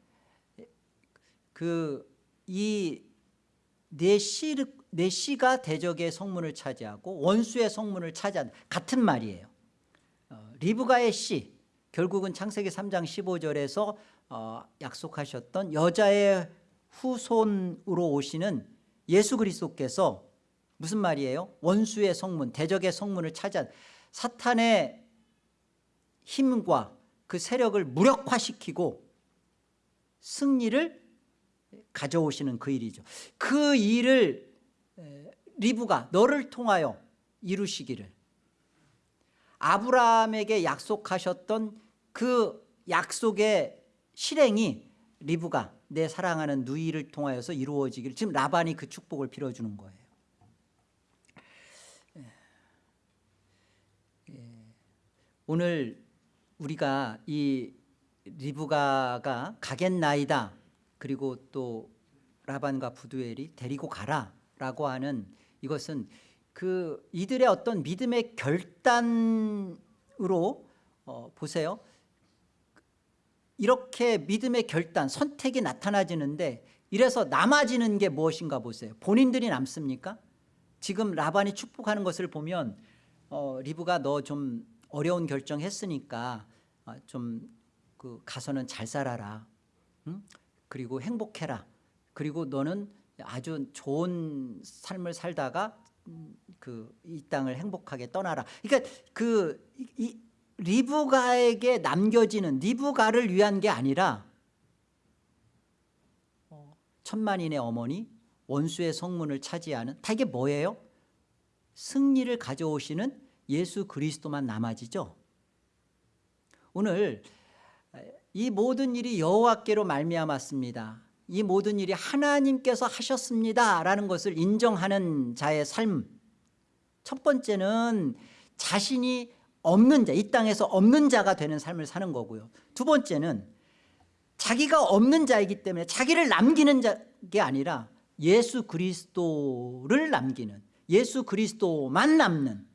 그 이내 씨, 내 씨가 대적의 성문을 차지하고 원수의 성문을 차지한 같은 말이에요 어, 리브가의 씨 결국은 창세기 3장 15절에서 어, 약속하셨던 여자의 후손으로 오시는 예수 그리스도께서 무슨 말이에요? 원수의 성문 대적의 성문을 차지한 사탄의 힘과 그 세력을 무력화시키고 승리를 가져오시는 그 일이죠. 그 일을 리브가 너를 통하여 이루시기를. 아브라함에게 약속하셨던 그 약속의 실행이 리브가 내 사랑하는 누이를 통하여서 이루어지기를 지금 라반이 그 축복을 빌어주는 거예요. 오늘 우리가 이 리브가가 가겠나이다 그리고 또 라반과 부두엘이 데리고 가라 라고 하는 이것은 그 이들의 어떤 믿음의 결단으로 어, 보세요. 이렇게 믿음의 결단, 선택이 나타나지는데 이래서 남아지는 게 무엇인가 보세요. 본인들이 남습니까? 지금 라반이 축복하는 것을 보면 어, 리브가 너 좀 어려운 결정했으니까 어, 좀그 가서는 잘 살아라. 응? 그리고 행복해라. 그리고 너는 아주 좋은 삶을 살다가 그 이 땅을 행복하게 떠나라. 그러니까 그 이, 리브가에게 남겨지는 리브가를 위한 게 아니라 어, 천만인의 어머니 원수의 성문을 차지하는 다 이게 뭐예요? 승리를 가져오시는 예수 그리스도만 남아지죠. 오늘 이 모든 일이 여호와께로 말미암았습니다. 이 모든 일이 하나님께서 하셨습니다 라는 것을 인정하는 자의 삶. 첫 번째는 자신이 없는 자, 이 땅에서 없는 자가 되는 삶을 사는 거고요. 두 번째는 자기가 없는 자이기 때문에 자기를 남기는 게 아니라 예수 그리스도를 남기는 예수 그리스도만 남는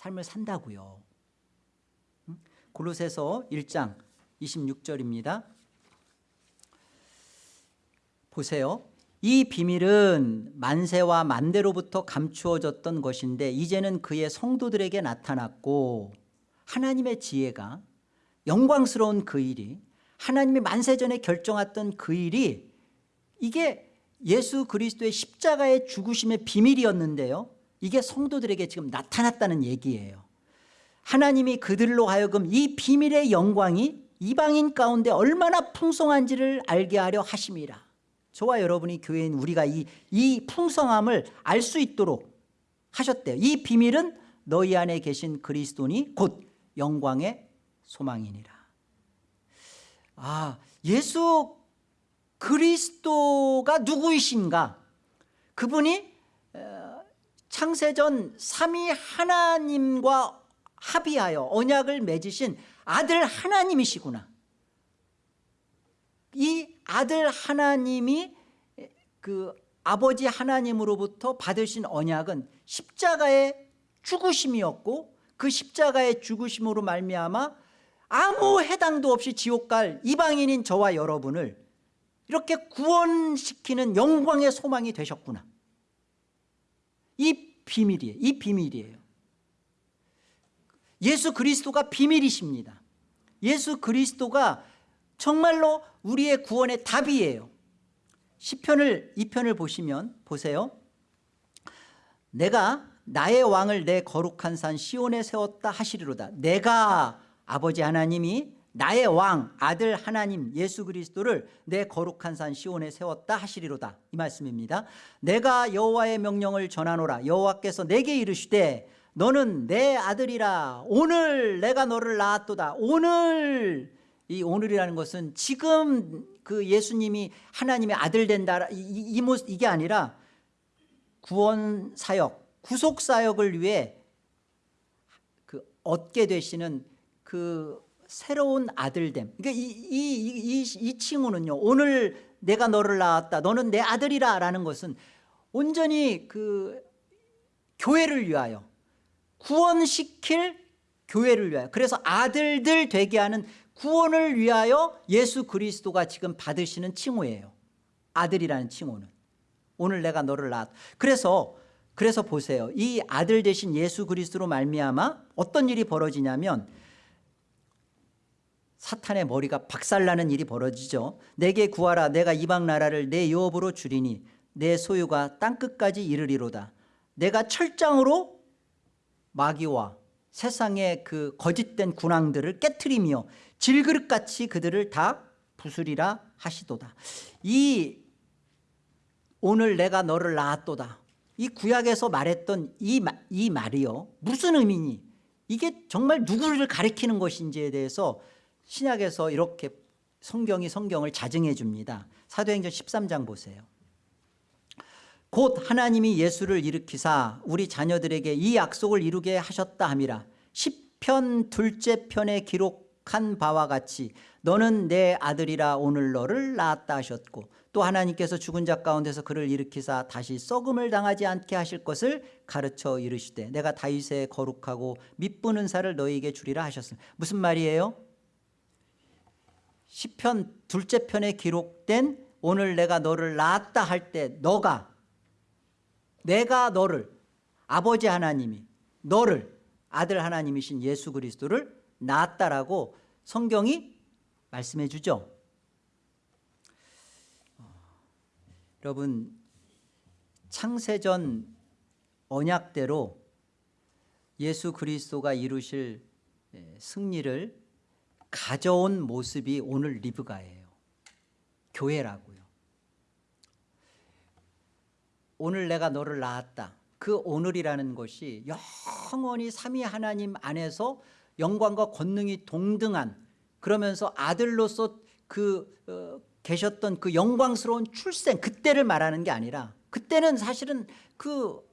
삶을 산다고요. 골로새서 1장 26절입니다. 보세요. 이 비밀은 만세와 만대로부터 감추어졌던 것인데 이제는 그의 성도들에게 나타났고 하나님의 지혜가 영광스러운 그 일이 하나님이 만세전에 결정했던 그 일이 이게 예수 그리스도의 십자가의 죽으심의 비밀이었는데요 이게 성도들에게 지금 나타났다는 얘기예요. 하나님이 그들로 하여금 이 비밀의 영광이 이방인 가운데 얼마나 풍성한지를 알게 하려 하심이라. 저와 여러분이 교회인 우리가 이, 이 풍성함을 알 수 있도록 하셨대요. 이 비밀은 너희 안에 계신 그리스도니 곧 영광의 소망이니라. 아 예수 그리스도가 누구이신가? 그분이 어, 창세전 삼위 하나님과 합의하여 언약을 맺으신 아들 하나님이시구나. 이 아들 하나님이 그 아버지 하나님으로부터 받으신 언약은 십자가의 죽으심이었고 그 십자가의 죽으심으로 말미암아 아무 해당도 없이 지옥 갈 이방인인 저와 여러분을 이렇게 구원시키는 영광의 소망이 되셨구나 이 비밀이에요. 이 비밀이에요. 예수 그리스도가 비밀이십니다. 예수 그리스도가 정말로 우리의 구원의 답이에요. 시편을 2편을 보시면 보세요. 내가 나의 왕을 내 거룩한 산 시온에 세웠다 하시리로다. 내가 아버지 하나님이 나의 왕 아들 하나님 예수 그리스도를 내 거룩한 산 시온에 세웠다 하시리로다. 이 말씀입니다. 내가 여호와의 명령을 전하노라. 여호와께서 내게 이르시되 너는 내 아들이라. 오늘 내가 너를 낳았도다. 오늘 이 오늘이라는 것은 지금 그 예수님이 하나님의 아들 된다. 이, 이, 이 이게 아니라 구원 사역 구속 사역을 위해 그 얻게 되시는 그 새로운 아들됨. 그러니까 이, 이, 이, 이, 이 칭호는요 오늘 내가 너를 낳았다 너는 내 아들이라 라는 것은 온전히 그 교회를 위하여 구원시킬 교회를 위하여 그래서 아들들 되게 하는 구원을 위하여 예수 그리스도가 지금 받으시는 칭호예요. 아들이라는 칭호는. 오늘 내가 너를 낳았다 그래서 그래서 보세요. 이 아들 대신 예수 그리스도로 말미암아 어떤 일이 벌어지냐면 사탄의 머리가 박살나는 일이 벌어지죠. 내게 구하라 내가 이방 나라를 내 유업으로 주리니 내 소유가 땅끝까지 이르리로다. 내가 철장으로 마귀와 세상의 그 거짓된 군왕들을 깨뜨리며 질그릇같이 그들을 다 부수리라 하시도다. 이 오늘 내가 너를 낳았도다. 이 구약에서 말했던 이, 마- 이 말이요. 무슨 의미니? 이게 정말 누구를 가리키는 것인지에 대해서 신약에서 이렇게 성경이 성경을 자증해 줍니다. 사도행전 13장 보세요. 곧 하나님이 예수를 일으키사 우리 자녀들에게 이 약속을 이루게 하셨다 함이라. 시편 둘째 편에 기록한 바와 같이 너는 내 아들이라 오늘 너를 낳았다 하셨고 또 하나님께서 죽은 자 가운데서 그를 일으키사 다시 썩음을 당하지 않게 하실 것을 가르쳐 이르시되 내가 다윗의 거룩하고 밑부는 살을 너희에게 주리라 하셨습니다. 무슨 말이에요? 시편 둘째 편에 기록된 오늘 내가 너를 낳았다 할 때 너가 내가 너를 아버지 하나님이 너를 아들 하나님이신 예수 그리스도를 낳았다라고 성경이 말씀해 주죠. 어, 여러분 창세전 언약대로 예수 그리스도가 이루실 예, 승리를 가져온 모습이 오늘 리브가예요. 교회라고요. 오늘 내가 너를 낳았다. 그 오늘이라는 것이 영원히 삼위 하나님 안에서 영광과 권능이 동등한 그러면서 아들로서 그 어, 계셨던 그 영광스러운 출생 그때를 말하는 게 아니라 그때는 사실은 그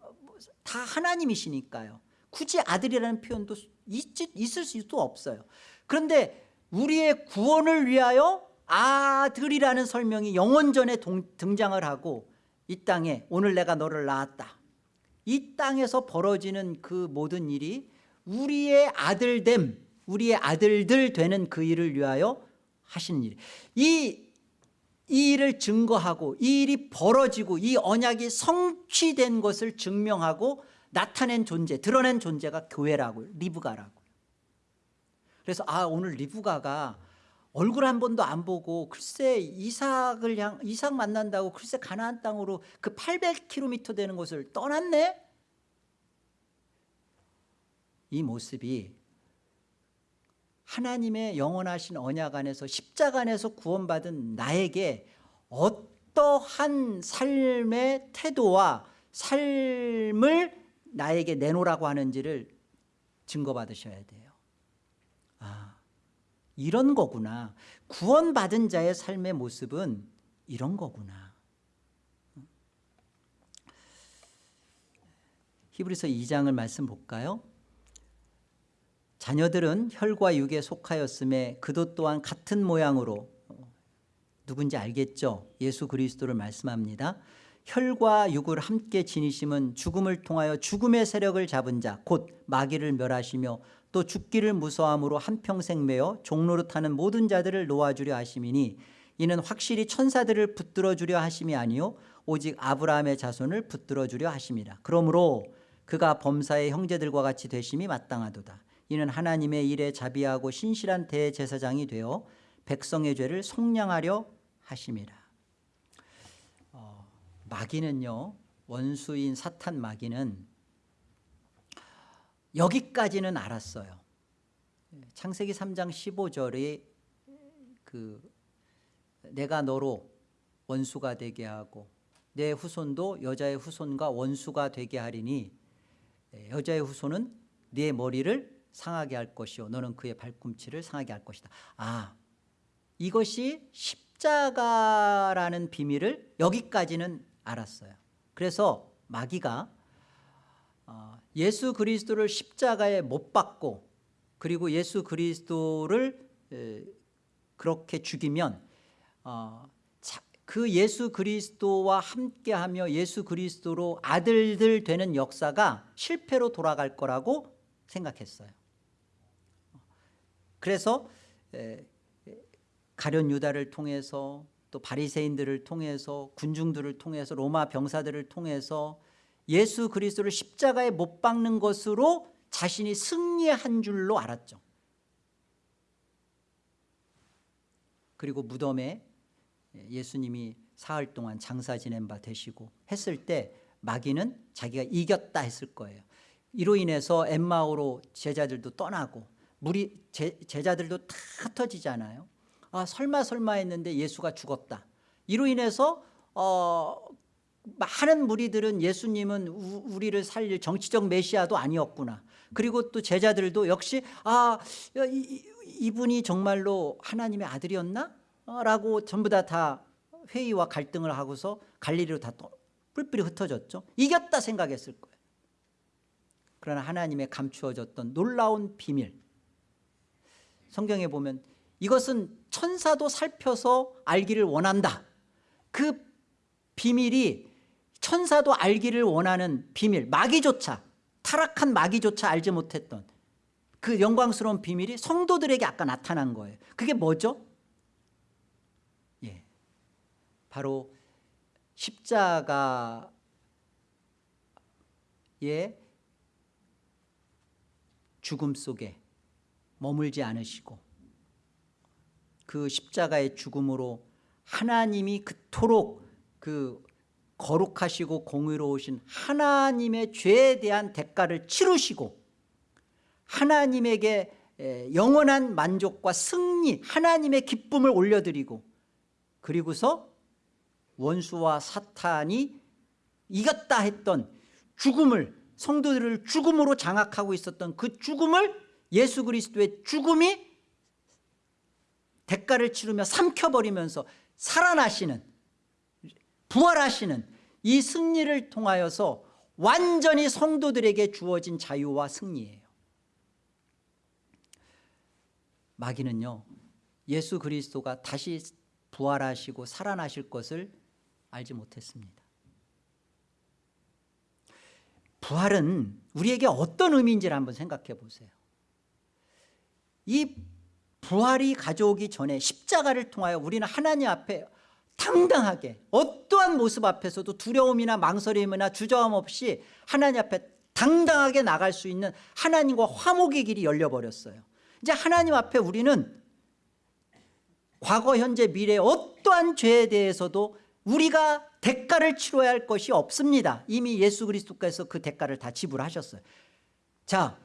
다 하나님이시니까요. 굳이 아들이라는 표현도 있, 있을 수도 없어요. 그런데 우리의 구원을 위하여 아들이라는 설명이 영원전에 동- 등장을 하고 이 땅에 오늘 내가 너를 낳았다 이 땅에서 벌어지는 그 모든 일이 우리의 아들됨 우리의 아들들 되는 그 일을 위하여 하신 일. 이, 이 일을 증거하고 이 일이 벌어지고 이 언약이 성취된 것을 증명하고 나타낸 존재 드러낸 존재가 교회라고요 리브가라고요 그래서 아 오늘 리브가가 얼굴 한 번도 안 보고 글쎄 이삭을 향 이삭 만난다고 글쎄 가나안 땅으로 그 800km 되는 곳을 떠났네? 이 모습이 하나님의 영원하신 언약 안에서 십자가 안에서 구원받은 나에게 어떠한 삶의 태도와 삶을 나에게 내놓으라고 하는지를 증거받으셔야 돼요. 아 이런 거구나 구원받은 자의 삶의 모습은 이런 거구나 히브리서 2장을 말씀 볼까요? 자녀들은 혈과 육에 속하였음에 그도 또한 같은 모양으로 어, 누군지 알겠죠? 예수 그리스도를 말씀합니다. 혈과 육을 함께 지니심은 죽음을 통하여 죽음의 세력을 잡은 자 곧 마귀를 멸하시며 또 죽기를 무서함으로 한평생 매어 종로로 타는 모든 자들을 놓아주려 하심이니 이는 확실히 천사들을 붙들어 주려 하심이 아니요 오직 아브라함의 자손을 붙들어 주려 하심이라. 그러므로 그가 범사의 형제들과 같이 되심이 마땅하도다. 이는 하나님의 일에 자비하고 신실한 대제사장이 되어 백성의 죄를 속량하려 하심이라. 어, 마귀는요 원수인 사탄 마귀는 여기까지는 알았어요. 창세기 3장 15절에 그 내가 너로 원수가 되게 하고 내 후손도 여자의 후손과 원수가 되게 하리니 여자의 후손은 네 머리를 상하게 할 것이요 너는 그의 발꿈치를 상하게 할 것이다. 아 이것이 십자가라는 비밀을 여기까지는 알았어요. 그래서 마귀가 어, 예수 그리스도를 십자가에 못 박고 그리고 예수 그리스도를 그렇게 죽이면 어, 그 예수 그리스도와 함께하며 예수 그리스도로 아들들 되는 역사가 실패로 돌아갈 거라고 생각했어요. 그래서 가련 유다를 통해서 또 바리새인들을 통해서 군중들을 통해서 로마 병사들을 통해서 예수 그리스도를 십자가에 못 박는 것으로 자신이 승리한 줄로 알았죠. 그리고 무덤에 예수님이 사흘 동안 장사 지낸 바 되시고 했을 때 마귀는 자기가 이겼다 했을 거예요. 이로 인해서 엠마오로 제자들도 떠나고 무리 제, 제자들도 다 흩어지잖아요. 아 설마 설마 했는데 예수가 죽었다. 이로 인해서 어, 많은 무리들은 예수님은 우, 우리를 살릴 정치적 메시아도 아니었구나. 그리고 또 제자들도 역시 아 이, 이분이 정말로 하나님의 아들이었나? 라고 전부 다, 다 회의와 갈등을 하고서 갈릴리로 다 뿔뿔이 흩어졌죠. 이겼다 생각했을 거예요. 그러나 하나님의 감추어졌던 놀라운 비밀. 성경에 보면 이것은 천사도 살펴서 알기를 원한다. 그 비밀이 천사도 알기를 원하는 비밀 마귀조차 타락한 마귀조차 알지 못했던 그 영광스러운 비밀이 성도들에게 아까 나타난 거예요 그게 뭐죠? 예, 바로 십자가의 죽음 속에 머물지 않으시고 그 십자가의 죽음으로 하나님이 그토록 그 거룩하시고 공의로우신 하나님의 죄에 대한 대가를 치르시고 하나님에게 영원한 만족과 승리 하나님의 기쁨을 올려드리고 그리고서 원수와 사탄이 이겼다 했던 죽음을 성도들을 죽음으로 장악하고 있었던 그 죽음을 예수 그리스도의 죽음이 대가를 치르며 삼켜버리면서 살아나시는 부활하시는 이 승리를 통하여서 완전히 성도들에게 주어진 자유와 승리예요. 마귀는요 예수 그리스도가 다시 부활하시고 살아나실 것을 알지 못했습니다. 부활은 우리에게 어떤 의미인지를 한번 생각해 보세요. 이 부활이 가져오기 전에 십자가를 통하여 우리는 하나님 앞에 당당하게 어떠한 모습 앞에서도 두려움이나 망설임이나 주저함 없이 하나님 앞에 당당하게 나갈 수 있는 하나님과 화목의 길이 열려버렸어요. 이제 하나님 앞에 우리는 과거 현재 미래 어떠한 죄에 대해서도 우리가 대가를 치러야 할 것이 없습니다. 이미 예수 그리스도께서 그 대가를 다 지불하셨어요. 자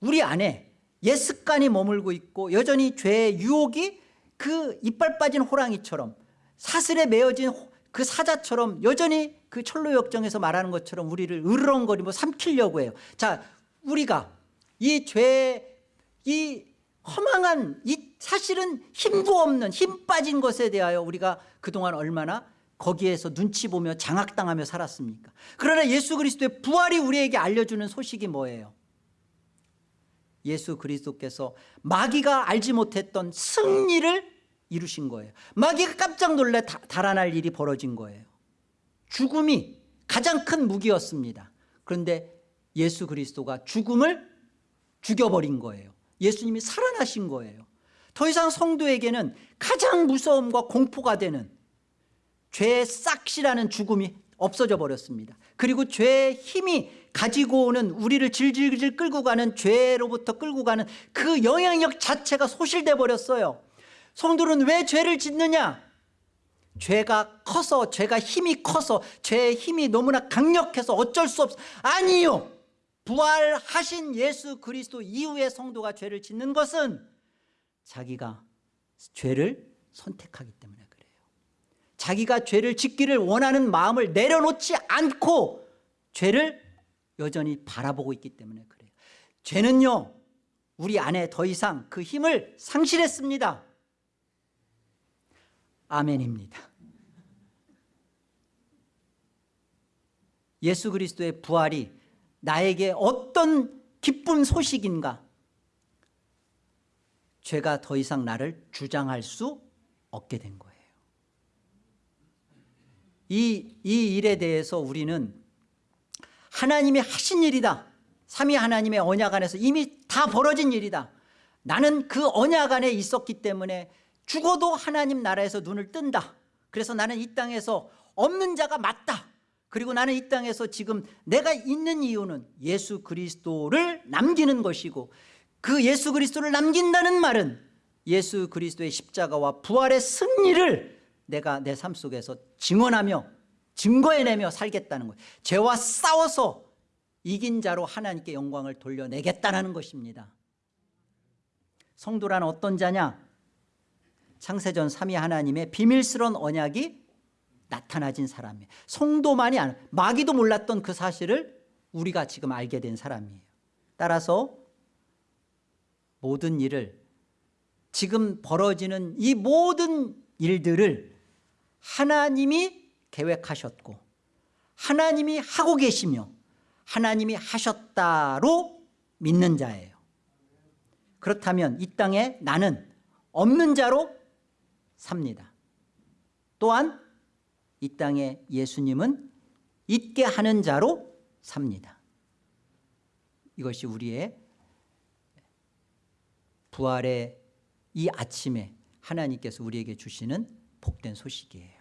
우리 안에 옛 습관이 머물고 있고 여전히 죄의 유혹이 그 이빨 빠진 호랑이처럼 사슬에 매어진 호- 그 사자처럼 여전히 그 철로 역정에서 말하는 것처럼 우리를 으르렁거리고 삼키려고 해요. 자 우리가 이 죄, 이 허망한 이 사실은 힘도 없는 힘 빠진 것에 대하여 우리가 그동안 얼마나 거기에서 눈치 보며 장악당하며 살았습니까? 그러나 예수 그리스도의 부활이 우리에게 알려주는 소식이 뭐예요? 예수 그리스도께서 마귀가 알지 못했던 승리를 이루신 거예요. 마귀가 깜짝 놀래 다- 달아날 일이 벌어진 거예요. 죽음이 가장 큰 무기였습니다. 그런데 예수 그리스도가 죽음을 죽여버린 거예요. 예수님이 살아나신 거예요. 더 이상 성도에게는 가장 무서움과 공포가 되는 죄의 싹시라는 죽음이 없어져 버렸습니다. 그리고 죄의 힘이 가지고 오는 우리를 질질질 끌고 가는 죄로부터 끌고 가는 그 영향력 자체가 소실돼 버렸어요 성도는 왜 죄를 짓느냐? 죄가 커서 죄가 힘이 커서 죄의 힘이 너무나 강력해서 어쩔 수 없어. 아니요. 부활하신 예수 그리스도 이후에 성도가 죄를 짓는 것은 자기가 죄를 선택하기 때문에 그래요. 자기가 죄를 짓기를 원하는 마음을 내려놓지 않고 죄를 여전히 바라보고 있기 때문에 그래요. 죄는요 우리 안에 더 이상 그 힘을 상실했습니다 아멘입니다. 예수 그리스도의 부활이 나에게 어떤 기쁜 소식인가? 죄가 더 이상 나를 주장할 수 없게 된 거예요. 이, 이 일에 대해서 우리는 하나님이 하신 일이다. 삼위 하나님의 언약 안에서 이미 다 벌어진 일이다. 나는 그 언약 안에 있었기 때문에 죽어도 하나님 나라에서 눈을 뜬다. 그래서 나는 이 땅에서 없는 자가 맞다. 그리고 나는 이 땅에서 지금 내가 있는 이유는 예수 그리스도를 남기는 것이고 그 예수 그리스도를 남긴다는 말은 예수 그리스도의 십자가와 부활의 승리를 내가 내 삶 속에서 증언하며 증거해내며 살겠다는 거예요. 죄와 싸워서 이긴 자로 하나님께 영광을 돌려내겠다는 것입니다. 성도란 어떤 자냐 창세전 3위 하나님의 비밀스러운 언약이 나타나진 사람이에요. 성도만이 아니 마귀도 몰랐던 그 사실을 우리가 지금 알게 된 사람이에요. 따라서 모든 일을 지금 벌어지는 이 모든 일들을 하나님이 계획하셨고 하나님이 하고 계시며 하나님이 하셨다로 믿는 자예요. 그렇다면 이 땅에 나는 없는 자로 삽니다. 또한 이 땅에 예수님은 있게 하는 자로 삽니다. 이것이 우리의 부활의 이 아침에 하나님께서 우리에게 주시는 복된 소식이에요.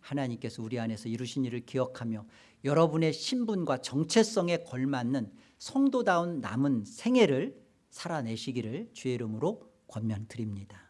하나님께서 우리 안에서 이루신 일을 기억하며 여러분의 신분과 정체성에 걸맞는 성도다운 남은 생애를 살아내시기를 주의 이름으로 권면드립니다